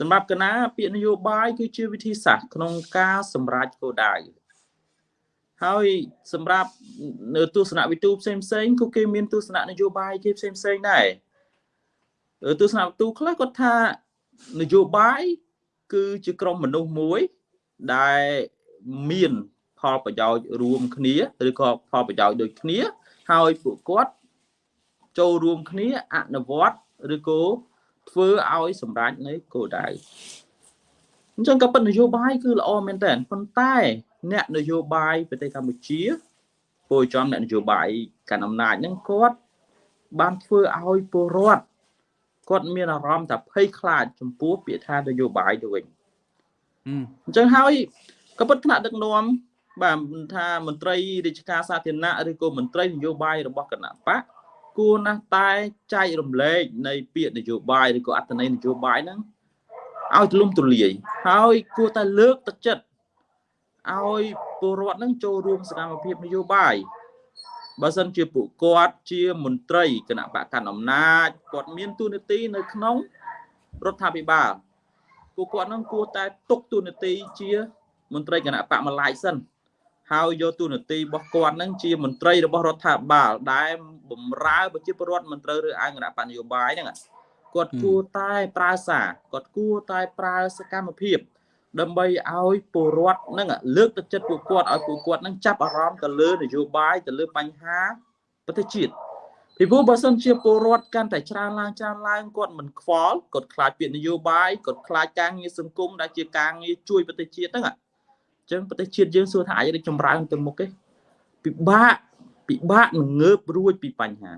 សម្រាប់កណាពាក្យនយោបាយគឺជាវិធីសាស្ត្រក្នុងការសម្រេចគោលដៅហើយសម្រាប់នៅទស្សនវិទូផ្សេងផ្សេងក៏គេមានទស្សនៈនយោបាយគេផ្សេងផ្សេងដែរទស្សនវិទូខ្លះគាត់ថានយោបាយ គឺជាក្រុមមនុស្សមួយដែលមានផលប្រយោជន៍រួមគ្នាឬក៏ផលប្រយោជន៍ដូចគ្នា ហើយពួកគាត់ចូលរួមគ្នាអនុវត្តឬក៏ធ្វើឲ្យសម្រេចនៅគោលដៅអញ្ចឹងក៏ប៉ុននយោបាយគឺល្អមែនតើប៉ុន្តែ អ្នកនយោបាយប្រទេសកម្ពុជាពលចំអ្នកនយោបាយកាន់អំណាចហ្នឹងគាត់បានធ្វើឲ្យពលរដ្ឋ គាត់មានអារម្មណ៍ថាភ័យខ្លាចចំពោះពាក្យថានយោបាយទៅវិញអញ្ចឹងហើយក៏ពិតថ្នាក់ដឹកនាំបាទថាមន្ត្រីរាជការសាធារណៈឬក៏មន្ត្រីនយោបាយរបស់គណៈបកគួរណាស់តែចែករំលែកនៃពាក្យនយោបាយឬក៏អត្ថន័យនយោបាយហ្នឹងឲ្យទូលំទូលាយហើយគួរតែលើកទឹកចិត្តឲ្យពលរដ្ឋហ្នឹងចូលរួមសកម្មភាពនយោបាយ បើសិនជាពួកគាត់ជាមន្ត្រីគណៈបកកណ្ដាលអំណាចគាត់មានទូនាទីនៅក្នុងរដ្ឋាភិបាលពួកគាត់នឹងគួរតែទុកទូនាទីជាមន្ត្រីគណៈបកម្លាយសិនហើយយកទូនាទីរបស់គាត់នឹងជាមន្ត្រីរបស់រដ្ឋាភិបាលដែលបំរើប្រជាពលរដ្ឋមន្ត្រីឬអង្គគណៈបកនយោបាយហ្នឹងគាត់គួរតែប្រើសារគាត់គួរតែប្រើសកម្មភាព ដើម្បីឲ្យពលរដ្ឋនឹងលើកទឹកចិត្តពួកគាត់ឲ្យពួកគាត់នឹងចាប់អារម្មណ៍ទៅលើនយោបាយទៅលើបញ្ហាប្រទេសជាតិពីព្រោះបើសិនជាពលរដ្ឋកាន់តែច្រើនឡើងច្រើនឡើងគាត់មិនខ្វល់គាត់ខ្លាចពាក្យនយោបាយគាត់ខ្លាចការងារសង្គមដែលជាការងារជួយប្រទេសជាតិហ្នឹងអញ្ចឹងប្រទេសជាតិយើងសួរថាអាចរីកចម្រើនទៅមុខទេពិបាកពិបាកនឹងងើបរួចពីបញ្ហា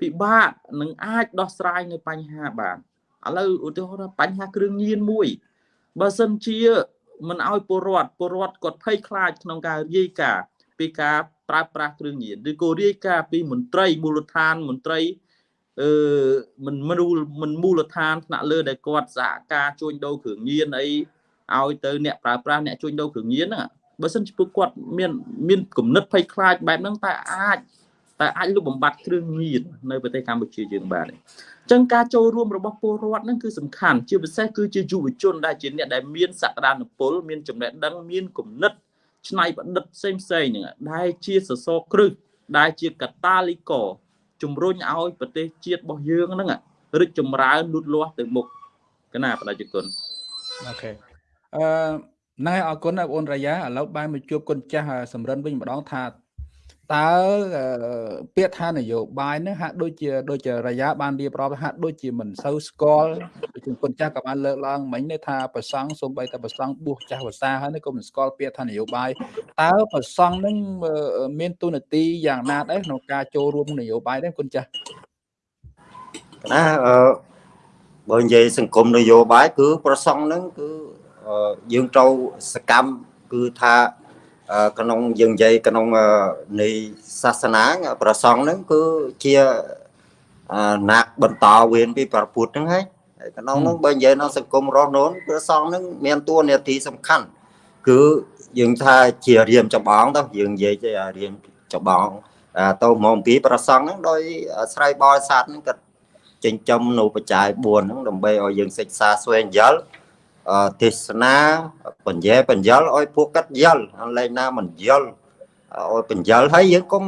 ពិបាកនឹងអាចដោះស្រាយនៅបញ្ហាបានឥឡូវឧទាហរណ៍បញ្ហាគ្រឿងញៀនមួយ បើសិនជាមិនឲ្យពលរដ្ឋពលរដ្ឋគាត់ភ័យខ្លាចក្នុងការរាយការណ៍ពីការប្រើប្រាស់គ្រឿងញៀនឬក៏រាយការណ៍ពីមន្ត្រីមូលដ្ឋានមន្ត្រីអឺមិនមូលមិនមូលដ្ឋានថ្នាក់លើដែលគាត់សហការជួញដូរគ្រឿងញៀនអីឲ្យទៅអ្នកប្រើប្រាស់អ្នកជួញដូរគ្រឿងញៀនហ្នឹងបើសិនជាពួកគាត់មានមានគំនិតភ័យខ្លាចបែបហ្នឹងតែអាច តែអាចលុបបំបាត់គ្រឿងញៀននៅប្រទេសកម្ពុជាយើងបានទេចឹងការចូលរួមរបស់ពលរដ្ឋហ្នឹងគឺសំខាន់ជាពិសេសគឺជាយុវជនដែលជាអ្នកដែលមានសក្តានុពលមានចំណេះដឹងមានគំនិតច្នៃប្រឌិតផ្សេងផ្សេងហ្នឹងដែលជាសសរគ្រឹះដែលជាកតាលីកជំរុញឲ្យប្រទេសជាតិរបស់យើងហ្នឹងរីកចម្រើនលូតលាស់ទៅមុខកណាប្រជាជនអូខេអឺណែអរគុណបងអូនរាយាឥឡូវបានមកជួបគុណចាស់សំរិនវិញម្ដងថា តើពាក្យថានយោបាយនេះហាក់ដូចជាដូចជារយៈបានរៀបរាប់ហាក់ដូចជាមិនសូវស្គាល់ដូចជាគុណចាស់ក៏បានលើកឡើងមិញនេះថាប្រសង់សូម្បីតែប្រសង់បួសចាស់ភាសាហើយនេះក៏មិនស្គាល់ពាក្យថានយោបាយតើប្រសង់នឹងមានទូនាទីយ៉ាងណាដែរក្នុងការចូលរួមនយោបាយដែរគុណចាស់ណាអឺបើនិយាយសង្គមនយោបាយគឺប្រសង់នឹងគឺយើងត្រូវសកម្មគឺថា ក្នុងយើងនិយាយក្នុងនៃសាសនាប្រសងហ្នឹងគឺជាណាក់បន្តវេនពីប្រពុតហ្នឹងហើយក្នុងហ្នឹងបើនិយាយក្នុងសង្គមរស់នោះប្រសងហ្នឹងមានតួនាទីសំខាន់គឺយើងថាជារៀមចម្បងទៅយើងនិយាយជារៀមចម្បងទៅមកពីប្រសងហ្នឹងដោយស្រ័យបរិស័ទហ្នឹងក៏ចិញ្ចឹមនៅបច្ច័យ4ហ្នឹងដើម្បីឲ្យយើងសិក្សាស្វែងយល់ ទេសនាបញ្ញែបញ្យល់ឲ្យពួកកាត់យល់លេងណាមិនយល់ឲ្យបញ្យលហើយយើងគុំ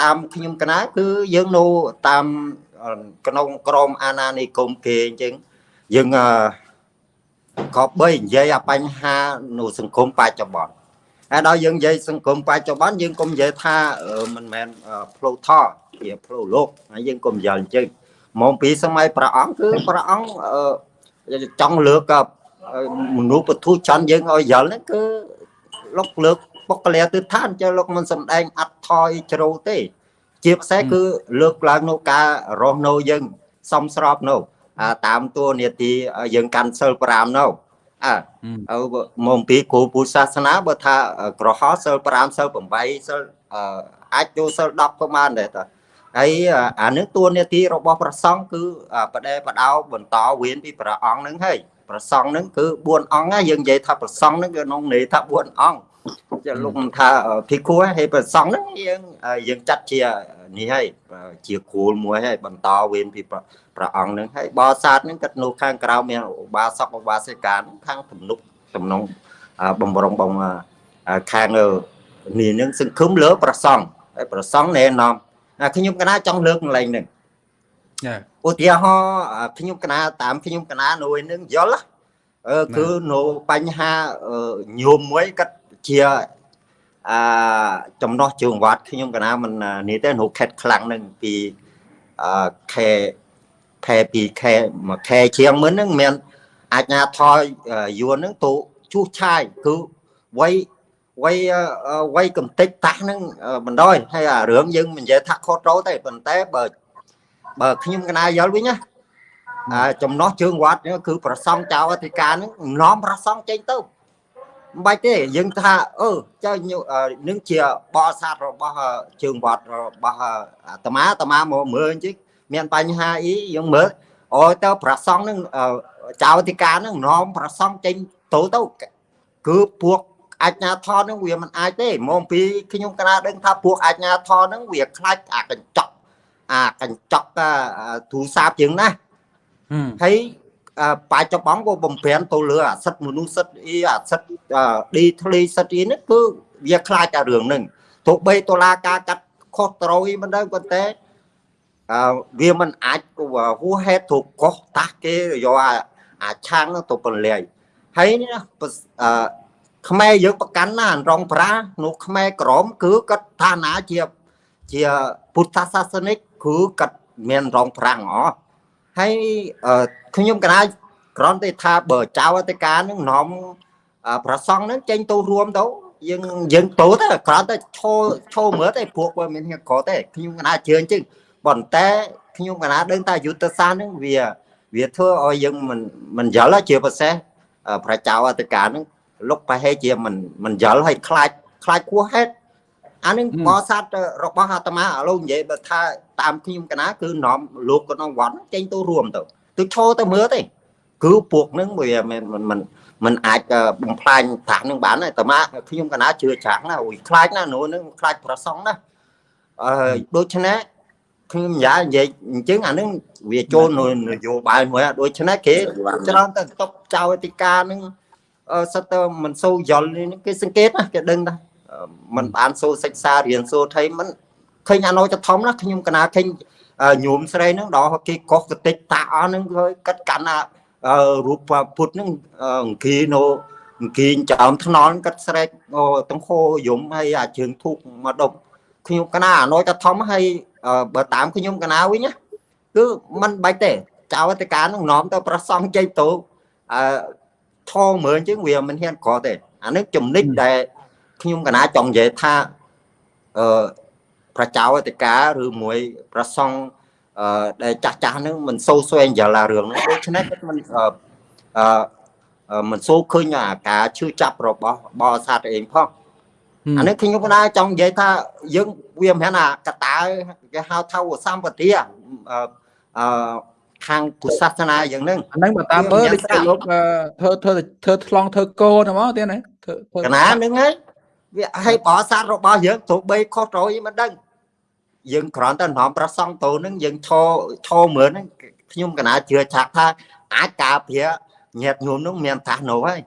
តាមខ្ញុំកណាគឺយើងនៅតាមក្នុងក្រមអាណានិគមគេអញ្ចឹងយើងក៏បីនិយាយអាបញ្ហានៅសង្គមបច្ចុប្បន្នហើយដល់យើងនិយាយសង្គមបច្ចុប្បន្នយើងកុំនិយាយថាមិនមែនផ្លូវថជាផ្លូវលោកហើយយើងកុំយល់អញ្ចឹងមកពីសម័យព្រះអង្គគឺព្រះអង្គ ចង់លើកមនុស្សពធុច័ន្ទយើងឲ្យយល់ហ្នឹងគឺលោកលើកបុគ្គលិកទិដ្ឋានចុះលោកមិនសំដែងអត់ថយជ្រៅទេ ជាពិសេសគឺលើកឡើងនៅការរស់នៅយើងសំស្របនៅតាមតួនាទីយើងកាន់សិល5នៅអើមកពីគ្រូពុទ្ធសាសនាបើថាក្រហមសិល5សិល8សិលអាចចូលសិល10ក៏បានដែរតា ហើយអានឹងតួនាទីរបស់ព្រះសង្ឃគឺបដិបដោបន្តវេនពីព្រះអង្គនឹងហើយព្រះសង្ឃនឹងគឺ4អង្គហើយយើងនិយាយថាព្រះសង្ឃនឹងគឺក្នុងន័យថា4អង្គចាលោកថាភិក្ខុហើយព្រះសង្ឃហ្នឹងយើងយើងចាត់ជានេះហើយជាគ្រូមួយហើយបន្តវេនពីព្រះអង្គហ្នឹងហើយបោសាទហ្នឹងគាត់នៅខាងក្រៅមានឧបាសកឧបាសិកាខាងទំនុកទំនងបំរុងបងខាងនេះហ្នឹងសង្ឃឹមលើព្រះសង្ឃហើយព្រះសង្ឃណែនាំ ខ្ញុំកណាចង់លើកកន្លែងហ្នឹងចាឧទាហរណ៍ខ្ញុំកណាតាមខ្ញុំកណានួយនឹងយល់អឺគឺនៅបញ្ហាញោមមួយគាត់ជាអឺចំណោះជើងវត្តខ្ញុំកណាមិននេះទេនៅខេតខ្លាំងនឹងពីអឺខែខែពីខែមួយខែជាងមុនហ្នឹងមានអាជ្ញាធរយួនហ្នឹងទៅជួសឆាយគឺវ័យ វ័យវ័យកំតិចតាស់ហ្នឹងបណ្ដោយហើយអារឿងយើងមិននិយាយថាខុសត្រូវទេប៉ុន្តែបើបើខ្ញុំកណាយល់វិញណាអាចំណោះជើងវត្តនេះគឺប្រសង់ចៅអធិការហ្នឹងនាំប្រសង់ចេញទៅមិនបាច់ទេយើងថាអឺចៅនឹងជាបអសាទរបស់ជើងវត្តរបស់អាត្មាអាត្មាមកមើលអញ្ចឹងមានបញ្ហាអីយើងមើលអូទៅប្រសង់នឹងចៅអធិការនឹងនាំប្រសង់ចេញទៅទៅគឺពួក អាជ្ញាធរនឹងវាមិនអាចទេមកពីខ្ញុំកណាដឹងថាពួកអាជ្ញាធរនឹងវាខ្លាចអាកញ្ចក់អាកញ្ចក់ទូរស័ព្ទជាងណាហើយបច្ចុប្បន្នក៏បំពេញទៅលើអាសិទ្ធមនុស្សសិទ្ធអីអាសិទ្ធឌីធ្លីសិទ្ធអីនេះគឺវាខ្លាចតែរឿងហ្នឹងទោះបីតុលាការកាត់ខុសត្រូវអីមិនដឹងប៉ុន្តែអឺវាមិនអាចហួសហេតុទៅកោះតាស់គេយកអាឆាំងទៅពលាយហើយនេះអឺ ខ្មែរយើងប្រកាន់ណារងប្រានោះខ្មែរក្រមគឺគាត់ឋានៈជាជាពុទ្ធសាសនិកគឺគាត់មានរងប្រាំងអហើយខ្ញុំកណាគ្រាន់តែថាបើចៅអធិការនឹងនាំប្រសង់នឹងចេញទៅរួមទៅយើងយើងទៅទៅគ្រាន់តែឈោឈោមើលតែពួកវាមានក្រទេខ្ញុំកណាជឿអញ្ចឹងប៉ុន្តែខ្ញុំកណាដឹងថាយុទ្ធសាស្ត្រនឹងវា វាធ្វើឲ្យយើងមិនមិនយល់ជាពិសេសប្រជាអធិការនឹង លុកប្រហែលជាមិនមិនយល់ឲ្យខ្លាចខ្លាចគួរហេតុអានឹងបរិស័ទរបស់អាត្មាឥឡូវនិយាយបើថាតាមខ្ញុំកណាគឺនាំលោកក្នុងវត្តចេញទៅរួមទៅទៅឈរទៅមើលទេគឺពួកនឹងវាមិនមិនមិនអាចបំផ្លាញប្រាក់នឹងបានទេអាត្មាខ្ញុំកណាជឿច្រាំងណាអូយខ្លាចណានោះនឹងខ្លាចប្រសងណាអឺដូច្នេះខ្ញុំយ៉ានិយាយអញ្ចឹងអានឹងវាចូលនយោបាយមួយដូច្នេះគេច្រើនតែតបចៅអធិការនឹង សិតទៅមិនសូវយល់គេសង្កេតណាគេដឹងណាមិនបានសូវសិក្សារៀនសូវថៃមិនឃើញអាណោចធំណាខ្ញុំកណាឃើញញោមស្រីហ្នឹងដល់គេកោះកតិចតាអស់ហ្នឹងឃើញកាត់កាន់អារូបពុទ្ធហ្នឹងអង្គីនៅអង្គីចោមថ្នល់កាត់ស្រែកទាំងខោយំហើយអាជើងធូកមកដប់ខ្ញុំកណាអាណោចធំហើយបើតាមខ្ញុំកណាវិញណាគឺមិនបាច់ទេចៅអធិការនឹងនាំទៅប្រសង់ជ័យតោអឺ ឈរមើលអញ្ចឹងវាមិនហ៊ានក្រទេអានេះចំណិចដែលខ្ញុំកណាចង់និយាយថាអឺប្រជាអធិការឬមួយប្រសង់អឺដែលចាស់ចាស់ហ្នឹងមិនសូវស្វែងយល់អារឿងហ្នឹងដូច្នេះគាត់មិនអឺមិនសូវឃើញអាការឈឺចាប់របស់បរិស័ទឯងផងអានេះខ្ញុំណាចង់និយាយថាយើងវាមិនមែនអាកតាគេហៅថាសម្បទាអឺ ខាងពុទ្ធសាសនាយ៉ាងហ្នឹងអាហ្នឹងបើតាមមើលដូចលោកធ្វើធ្វើធ្វើថ្លង់ធ្វើកោហ្មងទៀតណាធ្វើកណាហ្នឹងហើយវាឲ្យបរិស័ទរបស់យើងទោះបីខុសត្រូវមិនដឹងយើងគ្រាន់តែនាំប្រសង់តូនហ្នឹងយើងឈរឈរមើលហ្នឹងខ្ញុំកណាជឿឆាក់ថាអាចការពារញាតញោមហ្នឹងមានតាស់នោះហើយ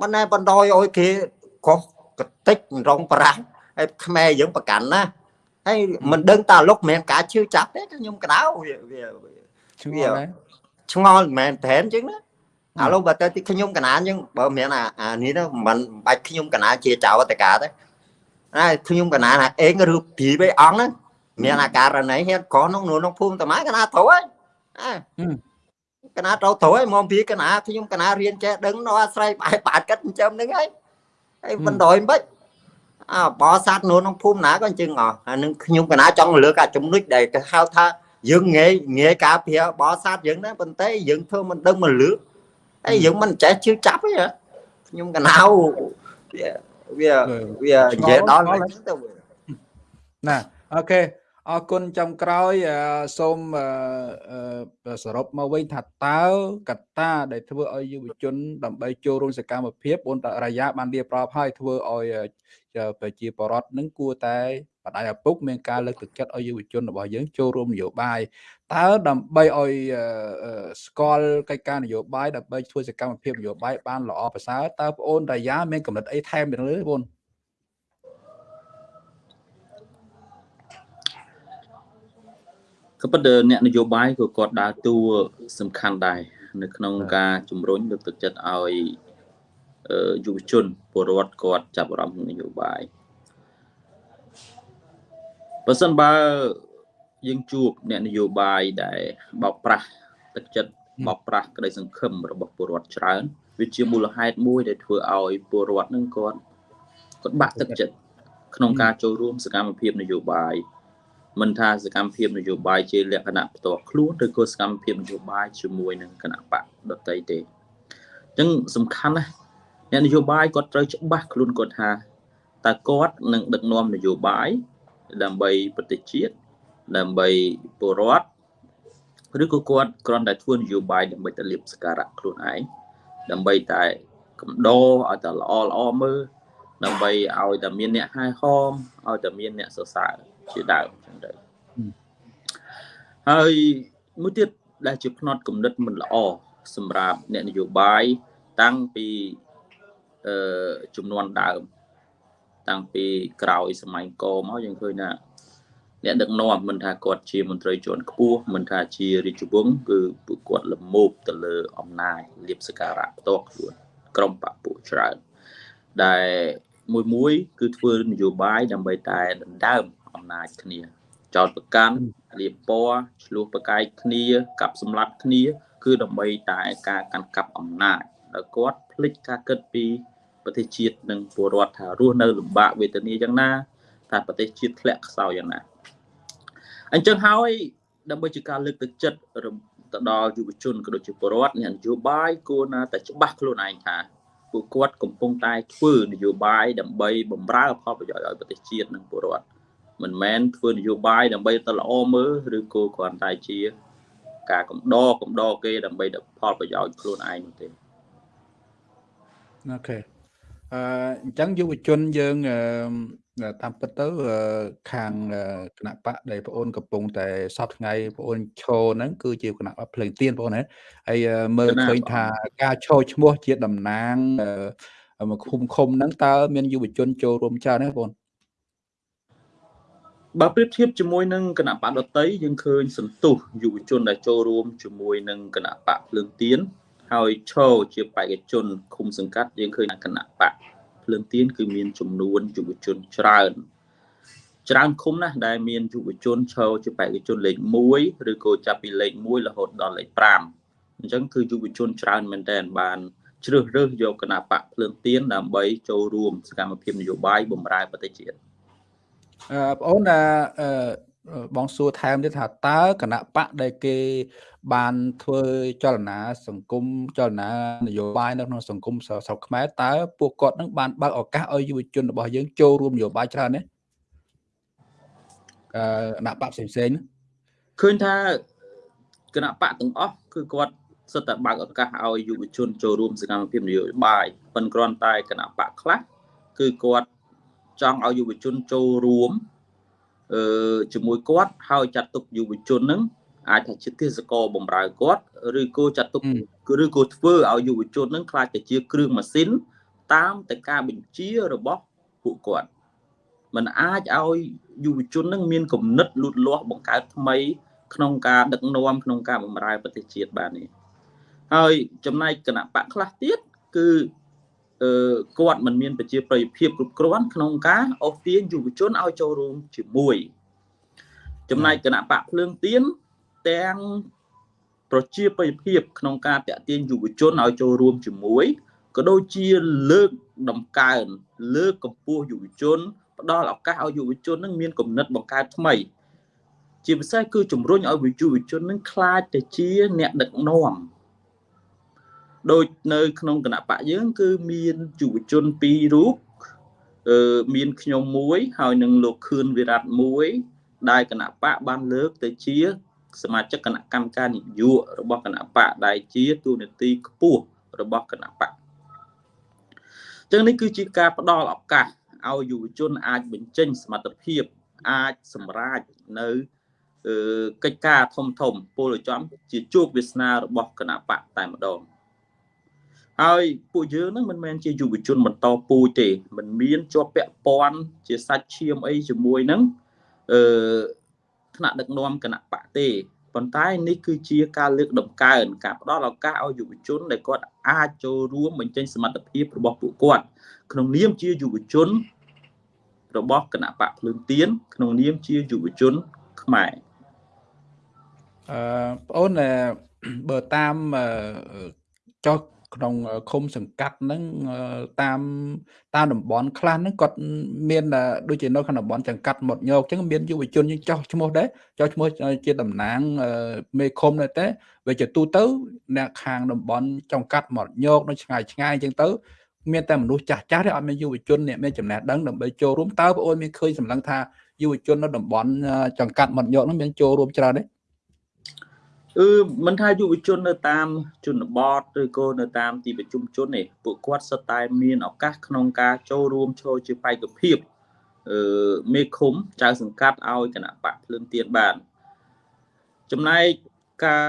មិនណែបណ្ដោយឲ្យគេខុសកតិចរងប្រាស់ហើយខ្មែរយើងប្រកាន់ណាហើយមិនដឹងតើលោកមិនមែនការជឿចាប់ទេខ្ញុំកដៅវាវា ឆ្ងល់ដែរឆ្ងល់មិនមែនតែនចឹងណាឥឡូវបើទៅទីខ្ញុំកណានចឹងបើមិនមែនអាអានេះទៅមិនបាច់ខ្ញុំកណាជាចៅតកាទេហើយខ្ញុំកណានអាអេងឬព្រីបឯអង្គហ្នឹងមានអាការណីហេតុក្រក្នុងក្នុងភូមិតាម៉ាកណាត្រូវហើយអើកណាត្រូវត្រូវហើយមកពីកណាខ្ញុំកណារៀនចេះដឹងនៅអាស្រ័យបែបបាតកាត់ចិញ្ចឹមហ្នឹងហើយហើយបណ្ដោយមិនអើបោសัตว์នៅក្នុងភូមិណាក៏អញ្ចឹងអស់អានឹងខ្ញុំកណាចង់លើកអាចំណុចដែលគេហៅថា យើងងាយងាយការពារបោសัตว์យើងណាប៉ុន្តែយើងធ្វើមិនដឹងមកលើកហើយយើងមិនចេះជឿចាប់ទេខ្ញុំកណាវាវាវានិយាយដល់ទៅណាអូខេអរគុណចំក្រោយសូមសរុបមកវិញថាតើកត្តាដែលធ្វើឲ្យយុវជន ដើម្បីចូលរួមសកម្មភាពអូនតារាយាបានរៀបរាប់ឲ្យធ្វើឲ្យ ប្រជាពលរដ្ឋនឹងគួរតែបដិឪពុកមានការលើកទឹកចិត្តឲ្យយុវជនរបស់យើងចូលរួមនយោបាយតើដើម្បីឲ្យស្គាល់កិច្ចការនយោបាយដើម្បីធ្វើសកម្មភាពនយោបាយបានល្អប្រសើរតើបងអូនរាយាមានកំណត់អីថែមទៀតទេបងក៏ប៉ុន្តែអ្នកនយោបាយក៏គាត់ដើរតួសំខាន់ដែរនៅក្នុងការជំរុញលើកទឹកចិត្តឲ្យ យុវជនពលរដ្ឋគាត់ចាប់អារម្មណ៍នយោបាយបើសិនបើយើងជួបអ្នកនយោបាយដែលបោកប្រាស់ទឹកចិត្តបោកប្រាស់ក្តីសង្ឃឹមរបស់ពលរដ្ឋច្រើនវាជាមូលហេតុមួយដែលធ្វើឲ្យពលរដ្ឋនឹងគាត់គាត់បាក់ទឹកចិត្តក្នុងការចូលរួមសកម្មភាពនយោបាយមិនថាសកម្មភាពនយោបាយជាលក្ខណៈផ្ទាល់ខ្លួនឬក៏សកម្មភាពនយោបាយជាមួយនឹងគណៈបកដតីទេអញ្ចឹងសំខាន់ណាស់ អ្នកនយោបាយគាត់ត្រូវច្បាស់ខ្លួនគាត់ថាតើគាត់នឹងដឹកនាំនយោបាយដើម្បីប្រទេសជាតិដើម្បីពលរដ្ឋឬក៏គាត់គ្រាន់តែធ្វើនយោបាយដើម្បីតែលៀបសការៈខ្លួនឯងដើម្បីតែកំដរឲ្យតែល្អល្អមើលដើម្បីឲ្យតែមានអ្នកហែហមឲ្យតែមានអ្នកសរសើរជាដើមចឹងទៅហើយមួយទៀតដែលជាផ្នត់គំនិតមិនល្អសម្រាប់អ្នកនយោបាយតាំងពី អឺចំនួនដើម តាំងពីក្រោយសម័យកមកយើងឃើញថាអ្នកដឹកនាំមិនថាគាត់ជាមន្ត្រីជាន់ខ្ពស់មិនថាជារាជវង្សគឺពួកគាត់លមោបទៅលើអំណាចលៀបសការៈផ្ទាល់ខ្លួនក្រុមបពពួកច្រើនដែលមួយមួយគឺធ្វើនយោបាយដើម្បីតែដណ្ដើមអំណាចគ្នា ចោតប្រកាន់លៀបពណ៌ឆ្លោះប្រកែកគ្នាកាប់សម្លាប់គ្នា គឺដើម្បីតែការកាន់កាប់អំណាចដល់គាត់ភ្លេចការគិតពី ប្រទេសជាតិនិងពលរដ្ឋថារស់នៅលំបាកវេទនាយ៉ាងណាថាប្រទេសជាតិធ្លាក់ខ្សោយយ៉ាងណាអញ្ចឹងហើយដើម្បីជាការលើកទឹកចិត្តទៅដល់យុវជនក៏ដូចជាពលរដ្ឋអ្នកនយោបាយគួរណាតែច្បាស់ខ្លួនឯងថាពួកគាត់កំពុងតែធ្វើនយោបាយដើម្បីបម្រើផលប្រយោជន៍ឲ្យប្រទេសជាតិនិងពលរដ្ឋមិនមែនធ្វើនយោបាយដើម្បីទៅល្អមើលឬក៏គ្រាន់តែជា ការកំដរកំដរគេដើម្បីផលប្រយោជន៍ខ្លួនឯងនោះទេអូខេ អឺអញ្ចឹងយុវជនយើងតាមពិតទៅខាងគណៈបកដែលបងអូនកំពុងតែសពថ្ងៃបងអូនឈរហ្នឹងគឺជាគណៈបកភ្លើងទៀនបងអូនហើយមើលឃើញថាការឈរឈ្មោះជាតំណាងមកឃុំឃុំហ្នឹងតើមានយុវជនចូលរួមច្រើនទេបងអូនបើប្រៀបធៀបជាមួយនឹងគណៈបកដតីយើងឃើញសន្ទុះយុវជនដែលចូលរួមជាមួយនឹងគណៈបកភ្លើងទៀន ហើយឈរជាបេក្ខជនឃុំសង្កាត់យើងឃើញគណៈបកភ្លើងទៀនគឺមានចំនួនយុវជនច្រើនច្រើនឃុំណាស់ដែលមានយុវជនឈរជាបេក្ខជនលេខ1ឬក៏ចាប់ពីលេខ1រហូតដល់លេខ5អញ្ចឹងគឺយុវជនច្រើនមែនទែនបានជ្រើសរើសយកគណៈបកភ្លើងទៀនដើម្បីចូលរួមសកម្មភាពនយោបាយបម្រើប្រទេសជាតិអឺបងអូនអឺ បងសួរថែមទៀតថាតើគណៈបកដែលគេ បានធ្វើចលនាសង្គមចលនានយោបាយនៅក្នុងសង្គមស្រុកខ្មែរតើពួកគាត់នឹងបានបើកឱកាសឲ្យយុវជនរបស់យើងចូលរួមនយោបាយច្រើនទេអឺគណៈបកផ្សេងផ្សេងឃើញថាគណៈបកទាំងអស់គឺគាត់សិតតែបើកឱកាសឲ្យយុវជនចូលរួមសកម្មភាពនយោបាយប៉ុន្តែគ្រាន់តែគណៈបកខ្លះគឺគាត់ចង់ឲ្យយុវជនចូលរួមអឺ ជាមួយគាត់ហើយចាត់ទុកយុវជននឹងអាចថាជាទេសកលបំរើគាត់ឬក៏ចាត់ទុកឬក៏ធ្វើឲ្យយុវជននឹងខ្លាចទៅជាគ្រឿងម៉ាស៊ីន តាមតែការបញ្ជារបស់ពួកគាត់มันអាចឲ្យយុវជននឹងមានគំនិតលូតលាស់បង្កើតថ្មី ក្នុងការដឹកនាំក្នុងការបម្រើប្រទេសជាតិបាននេះហើយចំណែកគណៈបកខ្លះទៀតគឺអឺ គាត់មិនមានប្រជាប្រិយភាពគ្រប់គ្រាន់ក្នុងការអូសទាញយុវជនឲ្យចូលរួមជាមួយ ចំណែកគណៈបកភ្លើងទៀនទាំងប្រជាប្រិយភាពក្នុងការតាក់ទាញយុវជនឲ្យចូលរួមជាមួយក៏ដូចជាលើកដំកើងលើកកម្ពស់យុវជនផ្ដល់ឱកាសឲ្យយុវជននឹងមានគំនិតបង្កើតថ្មី ជាពិសេសគឺជំរុញឲ្យយុវជននឹងខ្លាចទៅជាអ្នកដឹកនាំ ដូចនៅក្នុងគណៈបកយើងគឺមានយុវជនពីររូបអឺមានខ្ញុំមួយហើយនឹងលោកខឿនវិរៈមួយដែលគណៈបកបានលើកទៅជា សមាជិកគណៈកម្មការនយោបាយរបស់គណៈបកដែលជាទូនាទីខ្ពស់របស់គណៈបកចឹងនេះគឺជាការផ្ដល់ឱកាសឲ្យយុវជនអាចបញ្ចេញសមត្ថភាពអាចសម្រេចនៅកិច្ចការធំធំពលចំជាជោគវាសនារបស់គណៈបកតែម្ដង ហើយពួកយើងនឹងមិនមែនជាយុវជនបន្តពូជទេមិនមានជាប់ពាក់ព័ន្ធជាសាច់ឈាមអីជាមួយនឹងអឺថ្នាក់ដឹកនាំគណៈបកទេប៉ុន្តែនេះគឺជាការលើកដំកើងការផ្ដល់ឱកាសឲ្យយុវជនដែលគាត់អាចចូលរួមបញ្ចេញសមត្ថភាពរបស់ពួកគាត់ក្នុងនាមជាយុវជនរបស់គណៈបកភ្លើងទៀនក្នុងនាមជាយុវជនខ្មែរអឺបងអូនបើតាមចុះ ក្នុងឃុំសង្កាត់ហ្នឹងតាមតាមតំបន់ខ្លះហ្នឹងគាត់មានដូចជានៅក្នុងតំបន់ចង្កាត់មកញោកអញ្ចឹងមានយុវជនយើងចោះឈ្មោះដែរចោះឈ្មោះជាតំណាងមេឃុំដែរតែវាជាទូទៅអ្នកខាងតំបន់ចង្កាត់មកញោកនៅឆ្ងាយឆ្ងាយអញ្ចឹងទៅមានតែមនុស្សចាស់ចាស់ទេអត់មានយុវជនអ្នកមានចំណេះដឹងដើម្បីចូលរួមតើបងអូនមានឃើញសម្លឹងថាយុវជននៅតំបន់ចង្កាត់មកញោកហ្នឹងមានចូលរួមច្រើនទេ គឺមិនថាយុវជននៅតាមជនបទឬក៏នៅតាមទីប្រជុំជនទេពួកគាត់សុទ្ធតែមានឱកាសក្នុងការចូលរួមចូលជាបេក្ខភាពអឺមេឃុំចៅសង្កាត់ឲ្យគណៈបកភ្លើងទៀនបានចំណែកការ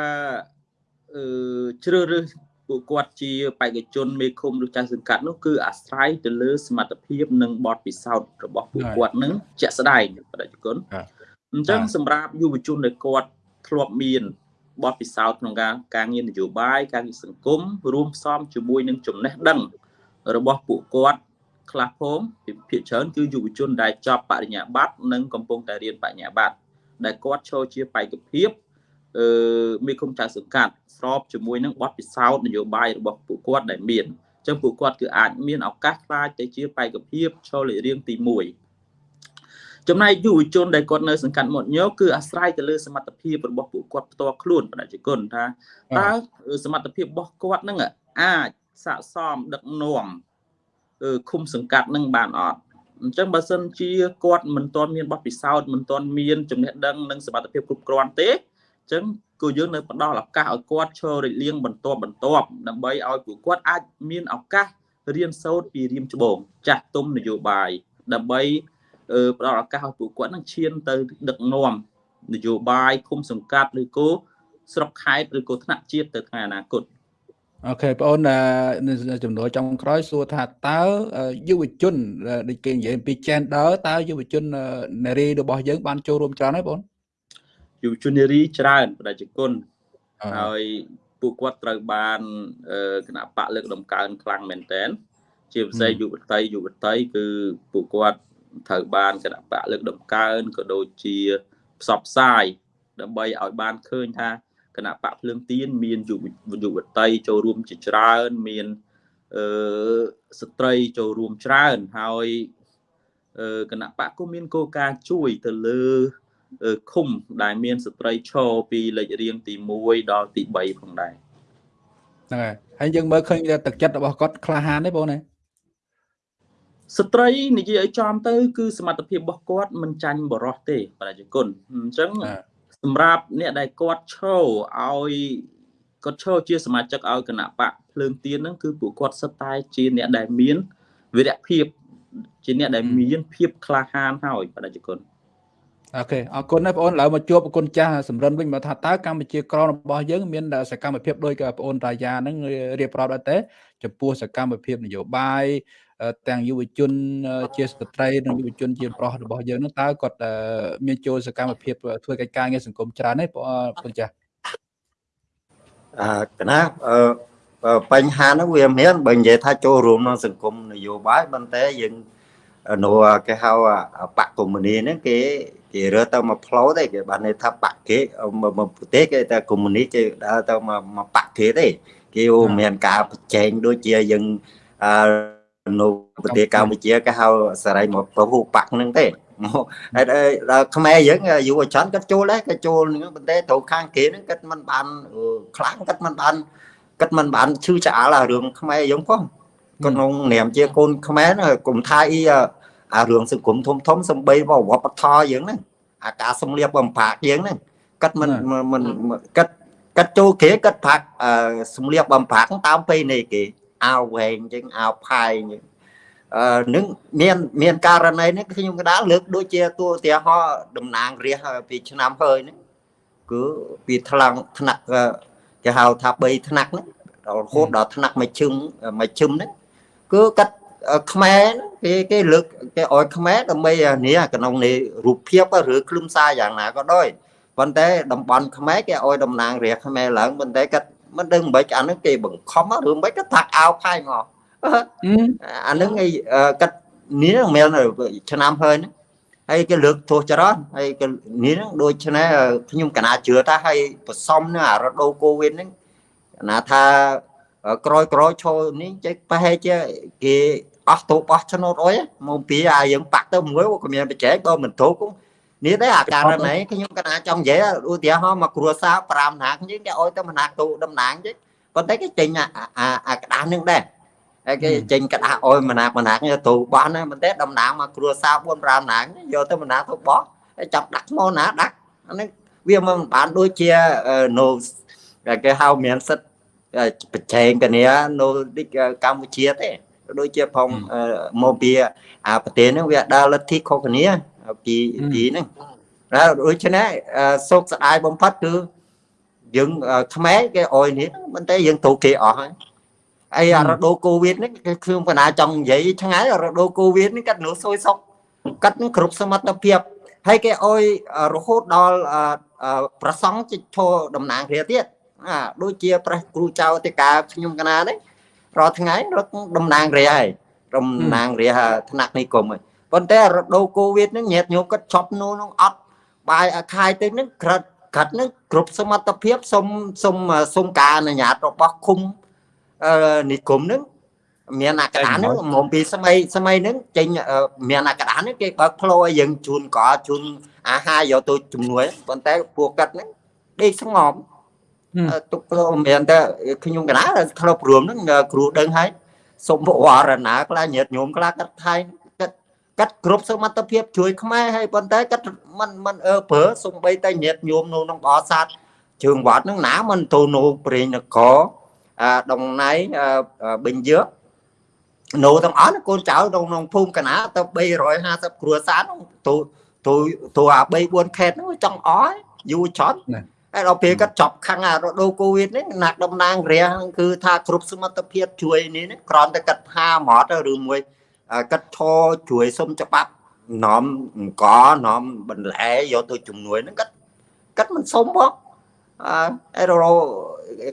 អឺជ្រើសរើសពួកគាត់ជាបេក្ខជនមេឃុំឬចៅសង្កាត់នោះគឺអាស្រ័យទៅលើសមត្ថភាពនិងបទពិសោធន៍របស់ពួកគាត់នឹងជាក់ស្ដែងប្រជាជនអញ្ចឹងសម្រាប់យុវជនដែលគាត់ធ្លាប់មាន បទពិសោធន៍ក្នុងការការងារនយោបាយការងារសង្គមរួមផ្សំជាមួយនឹងចំណេះដឹង របស់ពួកគាត់ខ្លះផងភាគច្រើនគឺយុវជនដែលចប់បរិញ្ញាបត្រនិងកំពុងតែរៀនបរិញ្ញាបត្រដែលគាត់ចូលជាបេក្ខភាពអឺមេឃុំចៅសង្កាត់ស្របជាមួយនឹងបទពិសោធន៍នយោបាយរបស់ពួកគាត់ដែលមានអញ្ចឹងពួកគាត់គឺអាចមានឱកាសខ្លាចទៅជាបេក្ខភាពចូលលេខរៀងទី1 ចំណែកយុវជនដែលគាត់នៅសង្កាត់មាត់ញោគឺអាស្រ័យទៅលើសមត្ថភាពរបស់ពួកគាត់ផ្ទាល់ខ្លួនប្រជាជនថាតើសមត្ថភាពរបស់គាត់នឹងអាចស័កសមដឹកនាំឃុំសង្កាត់នឹងបានអត់អញ្ចឹងបើសិនជាគាត់មិនទាន់មានបទពិសោធន៍មិនទាន់មានចំណេះដឹងនិងសមត្ថភាពគ្រប់គ្រាន់ទេអញ្ចឹងគឺយើងនៅផ្ដល់ឱកាសឲ្យគាត់ឈររលៀងបន្ទាប់បន្ទាប់ដើម្បីឲ្យពួកគាត់អាចមានឱកាសរៀនសូត្រពីរៀមច្បងចាស់ទុំនយោបាយដើម្បី ផ្ដល់ឱកាសឲ្យពួកគាត់នឹងឈានទៅដឹកនាំនយោបាយឃុំសង្កាត់ឬក៏ស្រុកខេត្តឬក៏ថ្នាក់ជាតិទៅថ្ងៃអនាគតអូខេបងអូនចំនួនចុងក្រោយសួរថាតើយុវជនដូចគេនិយាយពី gender តើយុវជននារីរបស់យើងបានចូលរួមច្រើនហើយបងយុវជននារីច្រើនប្រជាជនហើយពួកគាត់ត្រូវបានគណៈបកលើកដំកើងខ្លាំងមែនតើជាពិសេសយុវតីយុវតីគឺពួកគាត់ ត្រូវបានគណៈបកលើកដំកើងក៏ដូចជាផ្សព្វផ្សាយដើម្បីឲ្យបានឃើញថាគណៈបកភ្លើងទៀនមានយុវយុវតីចូលរួមជាច្រើនមានអឺស្ត្រីចូលរួមច្រើនហើយអឺគណៈបកក៏មានគោលការណ៍ជួយទៅលើឃុំដែលមានស្ត្រីឈរពីលេខរៀងទី1ដល់ទី3ផងដែរហ្នឹងហើយហើយយើងមើលឃើញទឹកចិត្តរបស់គាត់ក្លាហានទេបងណា ស្ត្រីនិយាយឲ្យចំទៅ គឺសមត្ថភាពរបស់គាត់មិនចាញ់បរោះទេប្រជាជនអញ្ចឹងសម្រាប់អ្នកដែលគាត់ឈរឲ្យគាត់ឈរជាសមាជិកឲ្យគណៈបកភ្លើងទៀនហ្នឹងគឺពួកគាត់សិតតែជាអ្នកដែលមានវិរៈភាពជាអ្នកដែលមានភាពក្លាហានហើយប្រជាជនអូខេអរគុណណាបងអូនឥឡូវមកជួបប្រគុណចាស់សម្រិនវិញមកថាតើកម្ពុជាក្ររបស់យើងមានសកម្មភាពដូចกับបងអូនរាយាហ្នឹងរៀបរាប់ដែរទេចំពោះសកម្មភាពនយោបាយ ទាំងយុវជនជាស្ត្រីនិងយុវជនជាប្រុសរបស់យើងនោះតើគាត់មានចូលសកម្មភាពធ្វើកិច្ចការងារសង្គមច្រើនទេបងចាស់អឺកណាអឺបញ្ហានោះវាមានបើនិយាយថាចូលរួមក្នុងសង្គមនយោបាយប៉ុន្តែយើងនៅគេហៅបកកុម្មុយនីហ្នឹងគេគេរើទៅមកផ្លូវទេគេបានន័យថាបកគេមកប្រទេសគេតែកុម្មុយនីគេដើរទៅមកមកបកគេទេគេមានការប្រជែងដូចជាយើងអឺ នៅប្រទេសកម្ពុជាគេហៅសរៃមកពហុបកហ្នឹងទេមកហើយដល់ខ្មែរយើងយុវជនគាត់ចូលដែរគាត់ចូលហ្នឹងប៉ុន្តែត្រូវខាងគេហ្នឹងគាត់មិនបានខ្លាំងគាត់មិនបានគាត់មិនបានឈឺឆ្អាលអារឿងខ្មែរយើងផងក្នុងនាមជាកូនខ្មែរគុំថាអីអារឿងសង្គមធំធំសំបីវប្បធម៌យើងហ្នឹងអាការសំលៀកបំផាកយើងហ្នឹងគាត់មិនមិនគាត់គាត់ចូលគេគាត់ផាក់សំលៀកបំផាកតាមពេលនេះគេ អាវវែងអញ្ចឹងអាវផាយអញ្ចឹងអឺនឹងមានមានករណីនេះខ្ញុំកដាលលើកដូចជាតួឧទាហរណ៍តំណាងរាសពីឆ្នាំហើយហ្នឹងគឺពីថ្លង់ថ្នាក់គេហៅថា3ថ្នាក់ហ្នឹងរហូតដល់ថ្នាក់មួយឈឹមមួយឈឹមហ្នឹងគឺកាត់ខ្មែរគេគេលើកគេអោយខ្មែរដើម្បីនេះក្នុងនេះរូបភាពឬខ្លឹមសារយ៉ាងណាក៏ដោយប៉ុន្តែតំបន់ខ្មែរគេអោយតំណាងរាជខ្មែរឡើងប៉ុន្តែគាត់ មិនដឹងមិនអានឹងគេបង្ខំឬមិនគាត់ថាអាវផាយមកអានឹងឯគាត់នេះមែនឆ្នាំហើយហ្នឹងហើយគេលើកទោសចរន្តហើយគេនេះហ្នឹងដូចឆ្នេះខ្ញុំកណាជឿថាហើយប្រសំនឹងអារដូវកូវីដហ្នឹងណាថាក្រោយក្រោយឈរនេះចេះប្រហែលជាគេអស់ទូបោះឆ្នោតអុយមកពីអាយើងបាក់ទៅមួយក៏មានបច្ចេកបើមិនទូគ នេះដែរអាការណីខ្ញុំកណាចង់និយាយឧទាហរណ៍មកគ្រួសារ5ណាយើងគេអុយទៅមណាទូតំណាងចេះប៉ុន្តែគេចេញអាអាក្តាស់នឹងដែរហើយគេចេញក្តាស់អុយមណាមណាទូបោះណាប៉ុន្តែតំណាងមកគ្រួសារ4 5ណាយកទៅមណាទូបោះហើយចាប់ដាក់ឈ្មោះណាដាក់អានេះវាមិនបានដូចជានៅគេហៅមានសិទ្ធប្រជែងគ្នានៅកម្ពុជាទេដូចជាផងមកពីអាប្រទេសហ្នឹងវាដើរលទ្ធិខុសគ្នា ពីពីហ្នឹងហើយដូច្នេះសោកស្ដាយបំផុតគឺយើងខ្មែរគេអោយនេះមិនតែយើងទូគេអស់ហើយអីអារដូវកូវីដនេះគឺខ្ញុំបណ្ណាចង់និយាយឆ្ងាយរដូវកូវីដនេះកាត់នោះសួយសុកកាត់នឹងគ្រប់សមត្ថភាពហើយគេអោយរហូតដល់ប្រសង់ជិះឈរតំណាងគ្នាទៀតអាដូចជាប្រេះគ្រូចៅតិកាខ្ញុំកណានេះរាល់ថ្ងៃរត់តំណាងរាហើយតំណាងរាថ្នាក់និគមហើយ ប៉ុន្តែរដូវកូវីដហ្នឹងញាតញោមគាត់ឈប់នោះនឹងអត់បាយអាខាយទៅហ្នឹងក្រិតក្រិតហ្នឹងគ្រប់សមត្ថភាពសុំសុំសុំការអនុញ្ញាតរបស់ឃុំអឺនិគមហ្នឹងមានអាកដាហ្នឹងមកពីសម័យសម័យហ្នឹងចេញមានអាកដាហ្នឹងគេបើកផ្លូវឲ្យយើងជូនកជូនអាហារយកទៅជំនួយប៉ុន្តែពួកគាត់ហ្នឹងដេកស្ងប់ទុកព្រមមានតែខ្ញុំកណាធ្លាប់រួមហ្នឹងគ្រូដឹងហើយសុំវរណាខ្លះញាតញោមខ្លះកាត់ថៃកាត់ កាត់គ្រប់សមត្ថភាពជួយខ្មែរហើយប៉ុន្តែកាត់មិនមិនអើព្រើសំបីតែញាតញោមនៅក្នុងបោសាទជើងវត្តហ្នឹងណាមិនទៅនៅព្រេងនគរអាដងណៃបិញយើនៅទាំងអស់កូនចៅក្នុងភូមិកណាទៅ350គ្រួសារហ្នឹងទៅទៅទៅអា3 4ខេតហ្នឹងចង់អស់យូរចត់ហើយដល់ពេលគាត់ចប់ខាងអារដូវកូវីដនេះណាក់តំណាងរះគឺថាគ្រប់សមត្ថភាពជួយនេះគ្រាន់តែគាត់ថាហ្មត់ឬមួយ គាត់ឈរជួយសុំច្បាប់នាំអង្គនាំបន្លែយកទៅជំនួយហ្នឹងគាត់គាត់មិនសុំផងអឺរ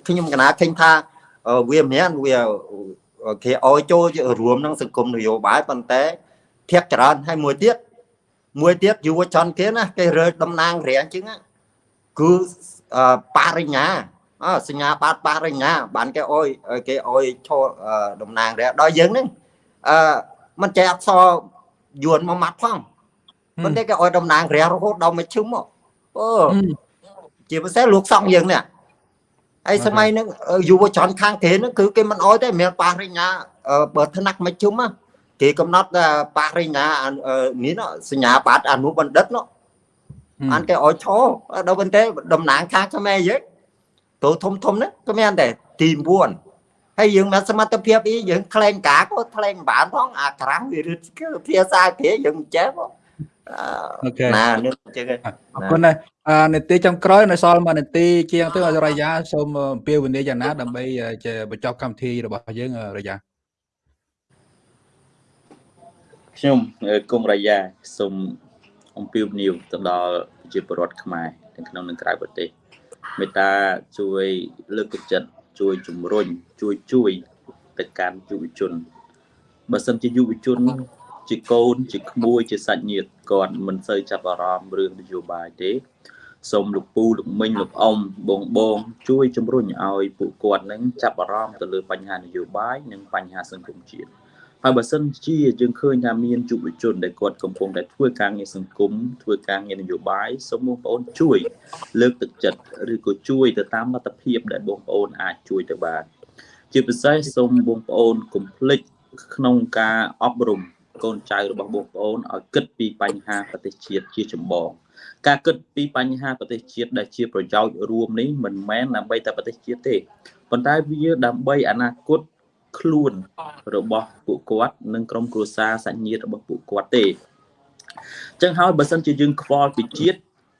ខ្ញុំកណាឃើញថាវាមានវាគេអោយចូលរួមក្នុងសង្គមនយោបាយប៉ុន្តែធាក់ច្រើនហើយមួយទៀតមួយទៀតយុវជនគេណាគេរើតំណាងរាអញ្ចឹងគឺបរិញ្ញាអសញ្ញាបត្របរិញ្ញាបានគេអុយគេអុយឈរតំណាងរះដល់យើងហ្នឹងអឺ មិនចេះអក្សរយួនមកម៉ាត់ផងប៉ុន្តែគេអុយតំណាងរះរហូតដល់មួយឈឹមមកអូជាពិសេសលោកសង្ឃយើងនេះហើយសម័យហ្នឹងយុវជនខាងគេហ្នឹងគឺគេមិនអុយទេមានបរិញ្ញាបើថ្នាក់មួយជុំគេកំណត់បរិញ្ញានេះសញ្ញាបត្រអនុបណ្ឌិតនោះបានគេឲ្យឈរដល់ប៉ុន្តែតំណាងខាងខ្មែរយើងទៅធំធំហ្នឹងក៏មានដែរទី9 ហើយយើងមានសមត្ថភាពអីយើងថ្លែងការក៏ថ្លែងបានផងអាក្រាំវារឹតភាសាគេយើងចេះផងអូខេណានឹងចឹងអរគុណណាស់នេតិចុងក្រោយនៅសល់មួយនេតិជាងទៅអរយាសូមអំពាវនាវយ៉ាងណាដើម្បីបញ្ចប់កម្មវិធីរបស់យើងរយាខ្ញុំគង់រាយាសូមអំពាវនាវទៅដល់ប្រជាពលរដ្ឋខ្មែរទាំងក្នុងនិងក្រៅប្រទេសមេត្តាជួយលើកទឹកចិត្ត ជួយជំរុញជួយជួយទៅកាន់យុវជនបើសិនជាយុវជន ជាកូន ជាក្មួយជាសាច់ញាតិគាត់មិនសូវចាប់អារម្មណ៍រឿងនយោបាយទេសូមលោកពូលោកមីងលោកអ៊ំបងបងជួយជំរុញឲ្យពួកគាត់នឹងចាប់អារម្មណ៍ទៅលើបញ្ហានយោបាយនិងបញ្ហាសង្គមជាតិ ហើយបើសិនជាយើងឃើញថាមានយុវជនដែលគាត់កំពុងតែធ្វើការងារសង្គមធ្វើការងារនយោបាយសូមបងប្អូនជួយ លើកទឹកចិត្តឬក៏ជួយទៅតាមលទ្ធភាពដែលបងប្អូនអាចជួយទៅបាន ជាពិសេសសូមបងប្អូនកុំភ្លេចក្នុងការអប់រំកូនចៅរបស់បងប្អូនឲ្យគិតពីបញ្ហាប្រទេសជាតិជាចម្បង ការគិតពីបញ្ហាប្រទេសជាតិដែលជាប្រយោជន៍រួមនេះមិនមែនដើម្បីតែប្រទេសជាតិទេប៉ុន្តែវាដើម្បីអនាគត ខ្លួនរបស់ពួកគាត់និងក្រុមគ្រួសារសាច់ញាតិរបស់ពួកគាត់ទេអញ្ចឹងហើយបើសិនជាយើងខ្វល់ពីជាតិ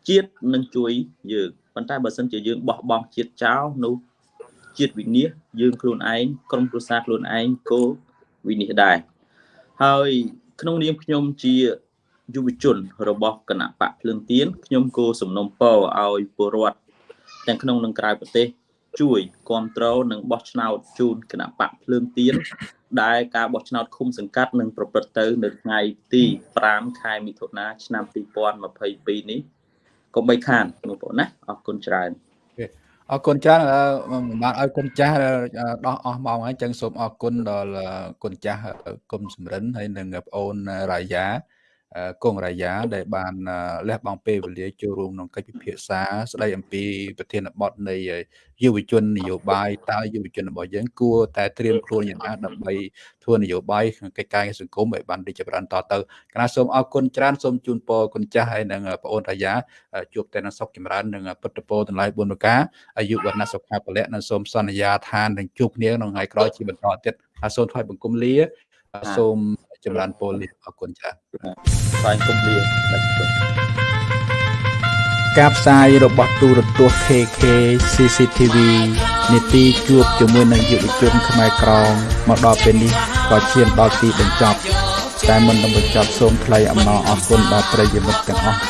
ជាតិនឹងជួយយើងប៉ុន្តែបើសិនជាយើងបោះបង់ជាតិចោលនោះជាតិវិនិច្ឆ័យយើងខ្លួនឯងក្រុមគ្រួសារខ្លួនឯងក៏វិនិច្ឆ័យដែរហើយក្នុងនាមខ្ញុំជាយុវជនរបស់គណៈបកភ្លើងទៀនខ្ញុំគោសំណុំពរឲ្យពលរដ្ឋទាំងក្នុងនិងក្រៅប្រទេស ជួយគ្រប់គ្រងនិងបោះឆ្នោតជូនគណៈបកភ្លើងទៀនដែលការបោះឆ្នោតឃុំសង្កាត់នឹងប្រព្រឹត្តទៅនៅថ្ងៃទី5ខែមិថុនាឆ្នាំ2022នេះកុំបីខានបងប្អូនណាអរគុណច្រើនអរគុណច្រើនបានឲ្យគុណចាស់ដោះអស់ម៉ោងហើយចឹងសូមអរគុណដល់គុណចាស់គុំសំរិនហើយនិងបងអូនរាយា កងរាយាដែលបានលះបង់ពេលវេលាចូលរួមក្នុងកិច្ចពិភាក្សា ស្ដីអំពីប្រធានបទនៃយុវជននយោបាយតើយុវជនរបស់យើងគួរតែត្រៀមខ្លួនយ៉ាងណាដើម្បីធ្វើនយោបាយក្នុងកិច្ចការសង្គមឲ្យបានរីកចម្រើនតទៅគណៈសូមអរគុណច្រើនសូមជូនពរគុណចាស់ហើយនិងបងអូនរាយាជួបតែនឹងសុខចម្រើននិងពុទ្ធពរទាំងឡាយ4ប្រការអាយុវណ្ណៈសុខៈពលៈនិងសូមសន្យាថានឹងជួបគ្នាក្នុងថ្ងៃក្រោយជាបន្តទៀតហើយសូមថ្វាយបង្គំលាសូម ចម្រើនពរលាអរគុណច្រើនថ្វាយបង្គំលាការផ្សាយរបស់ទូរទស្សន៍ KK CCTV នីតិជួបជាមួយនឹងយុវជនខ្មែរក្រមមកដល់ពេលនេះក៏ឈានដល់ទីបញ្ចប់តែមុននឹងបញ្ចប់សូមថ្លែងអំណរអគុណដល់ប្រិយមិត្តទាំងអស់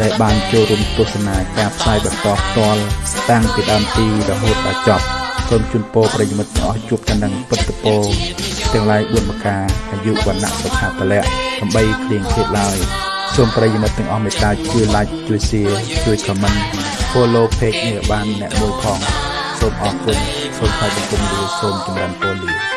ដែលបានចូលរួមទស្សនាការផ្សាយបន្តផ្ទាល់តាំងពីដើមទីរហូតដល់ចប់ សូមជូនពរប្រិយមិត្តទាំងអស់ជួបតែនឹងពុទ្ធពរទាំងឡាយ4ប្រការអាយុវណ្ណៈសុខៈពលៈដើម្បីគ្លៀងឃ្លាតឡើយសូមប្រិយមិត្តទាំងអស់មេត្តាជួយ like ជួយ share ជួយ comment follow page នេះបានអ្នកមួយផងសូមអរគុណសូមថ្លែងបង្គំលាសូមចម្រើនពរលា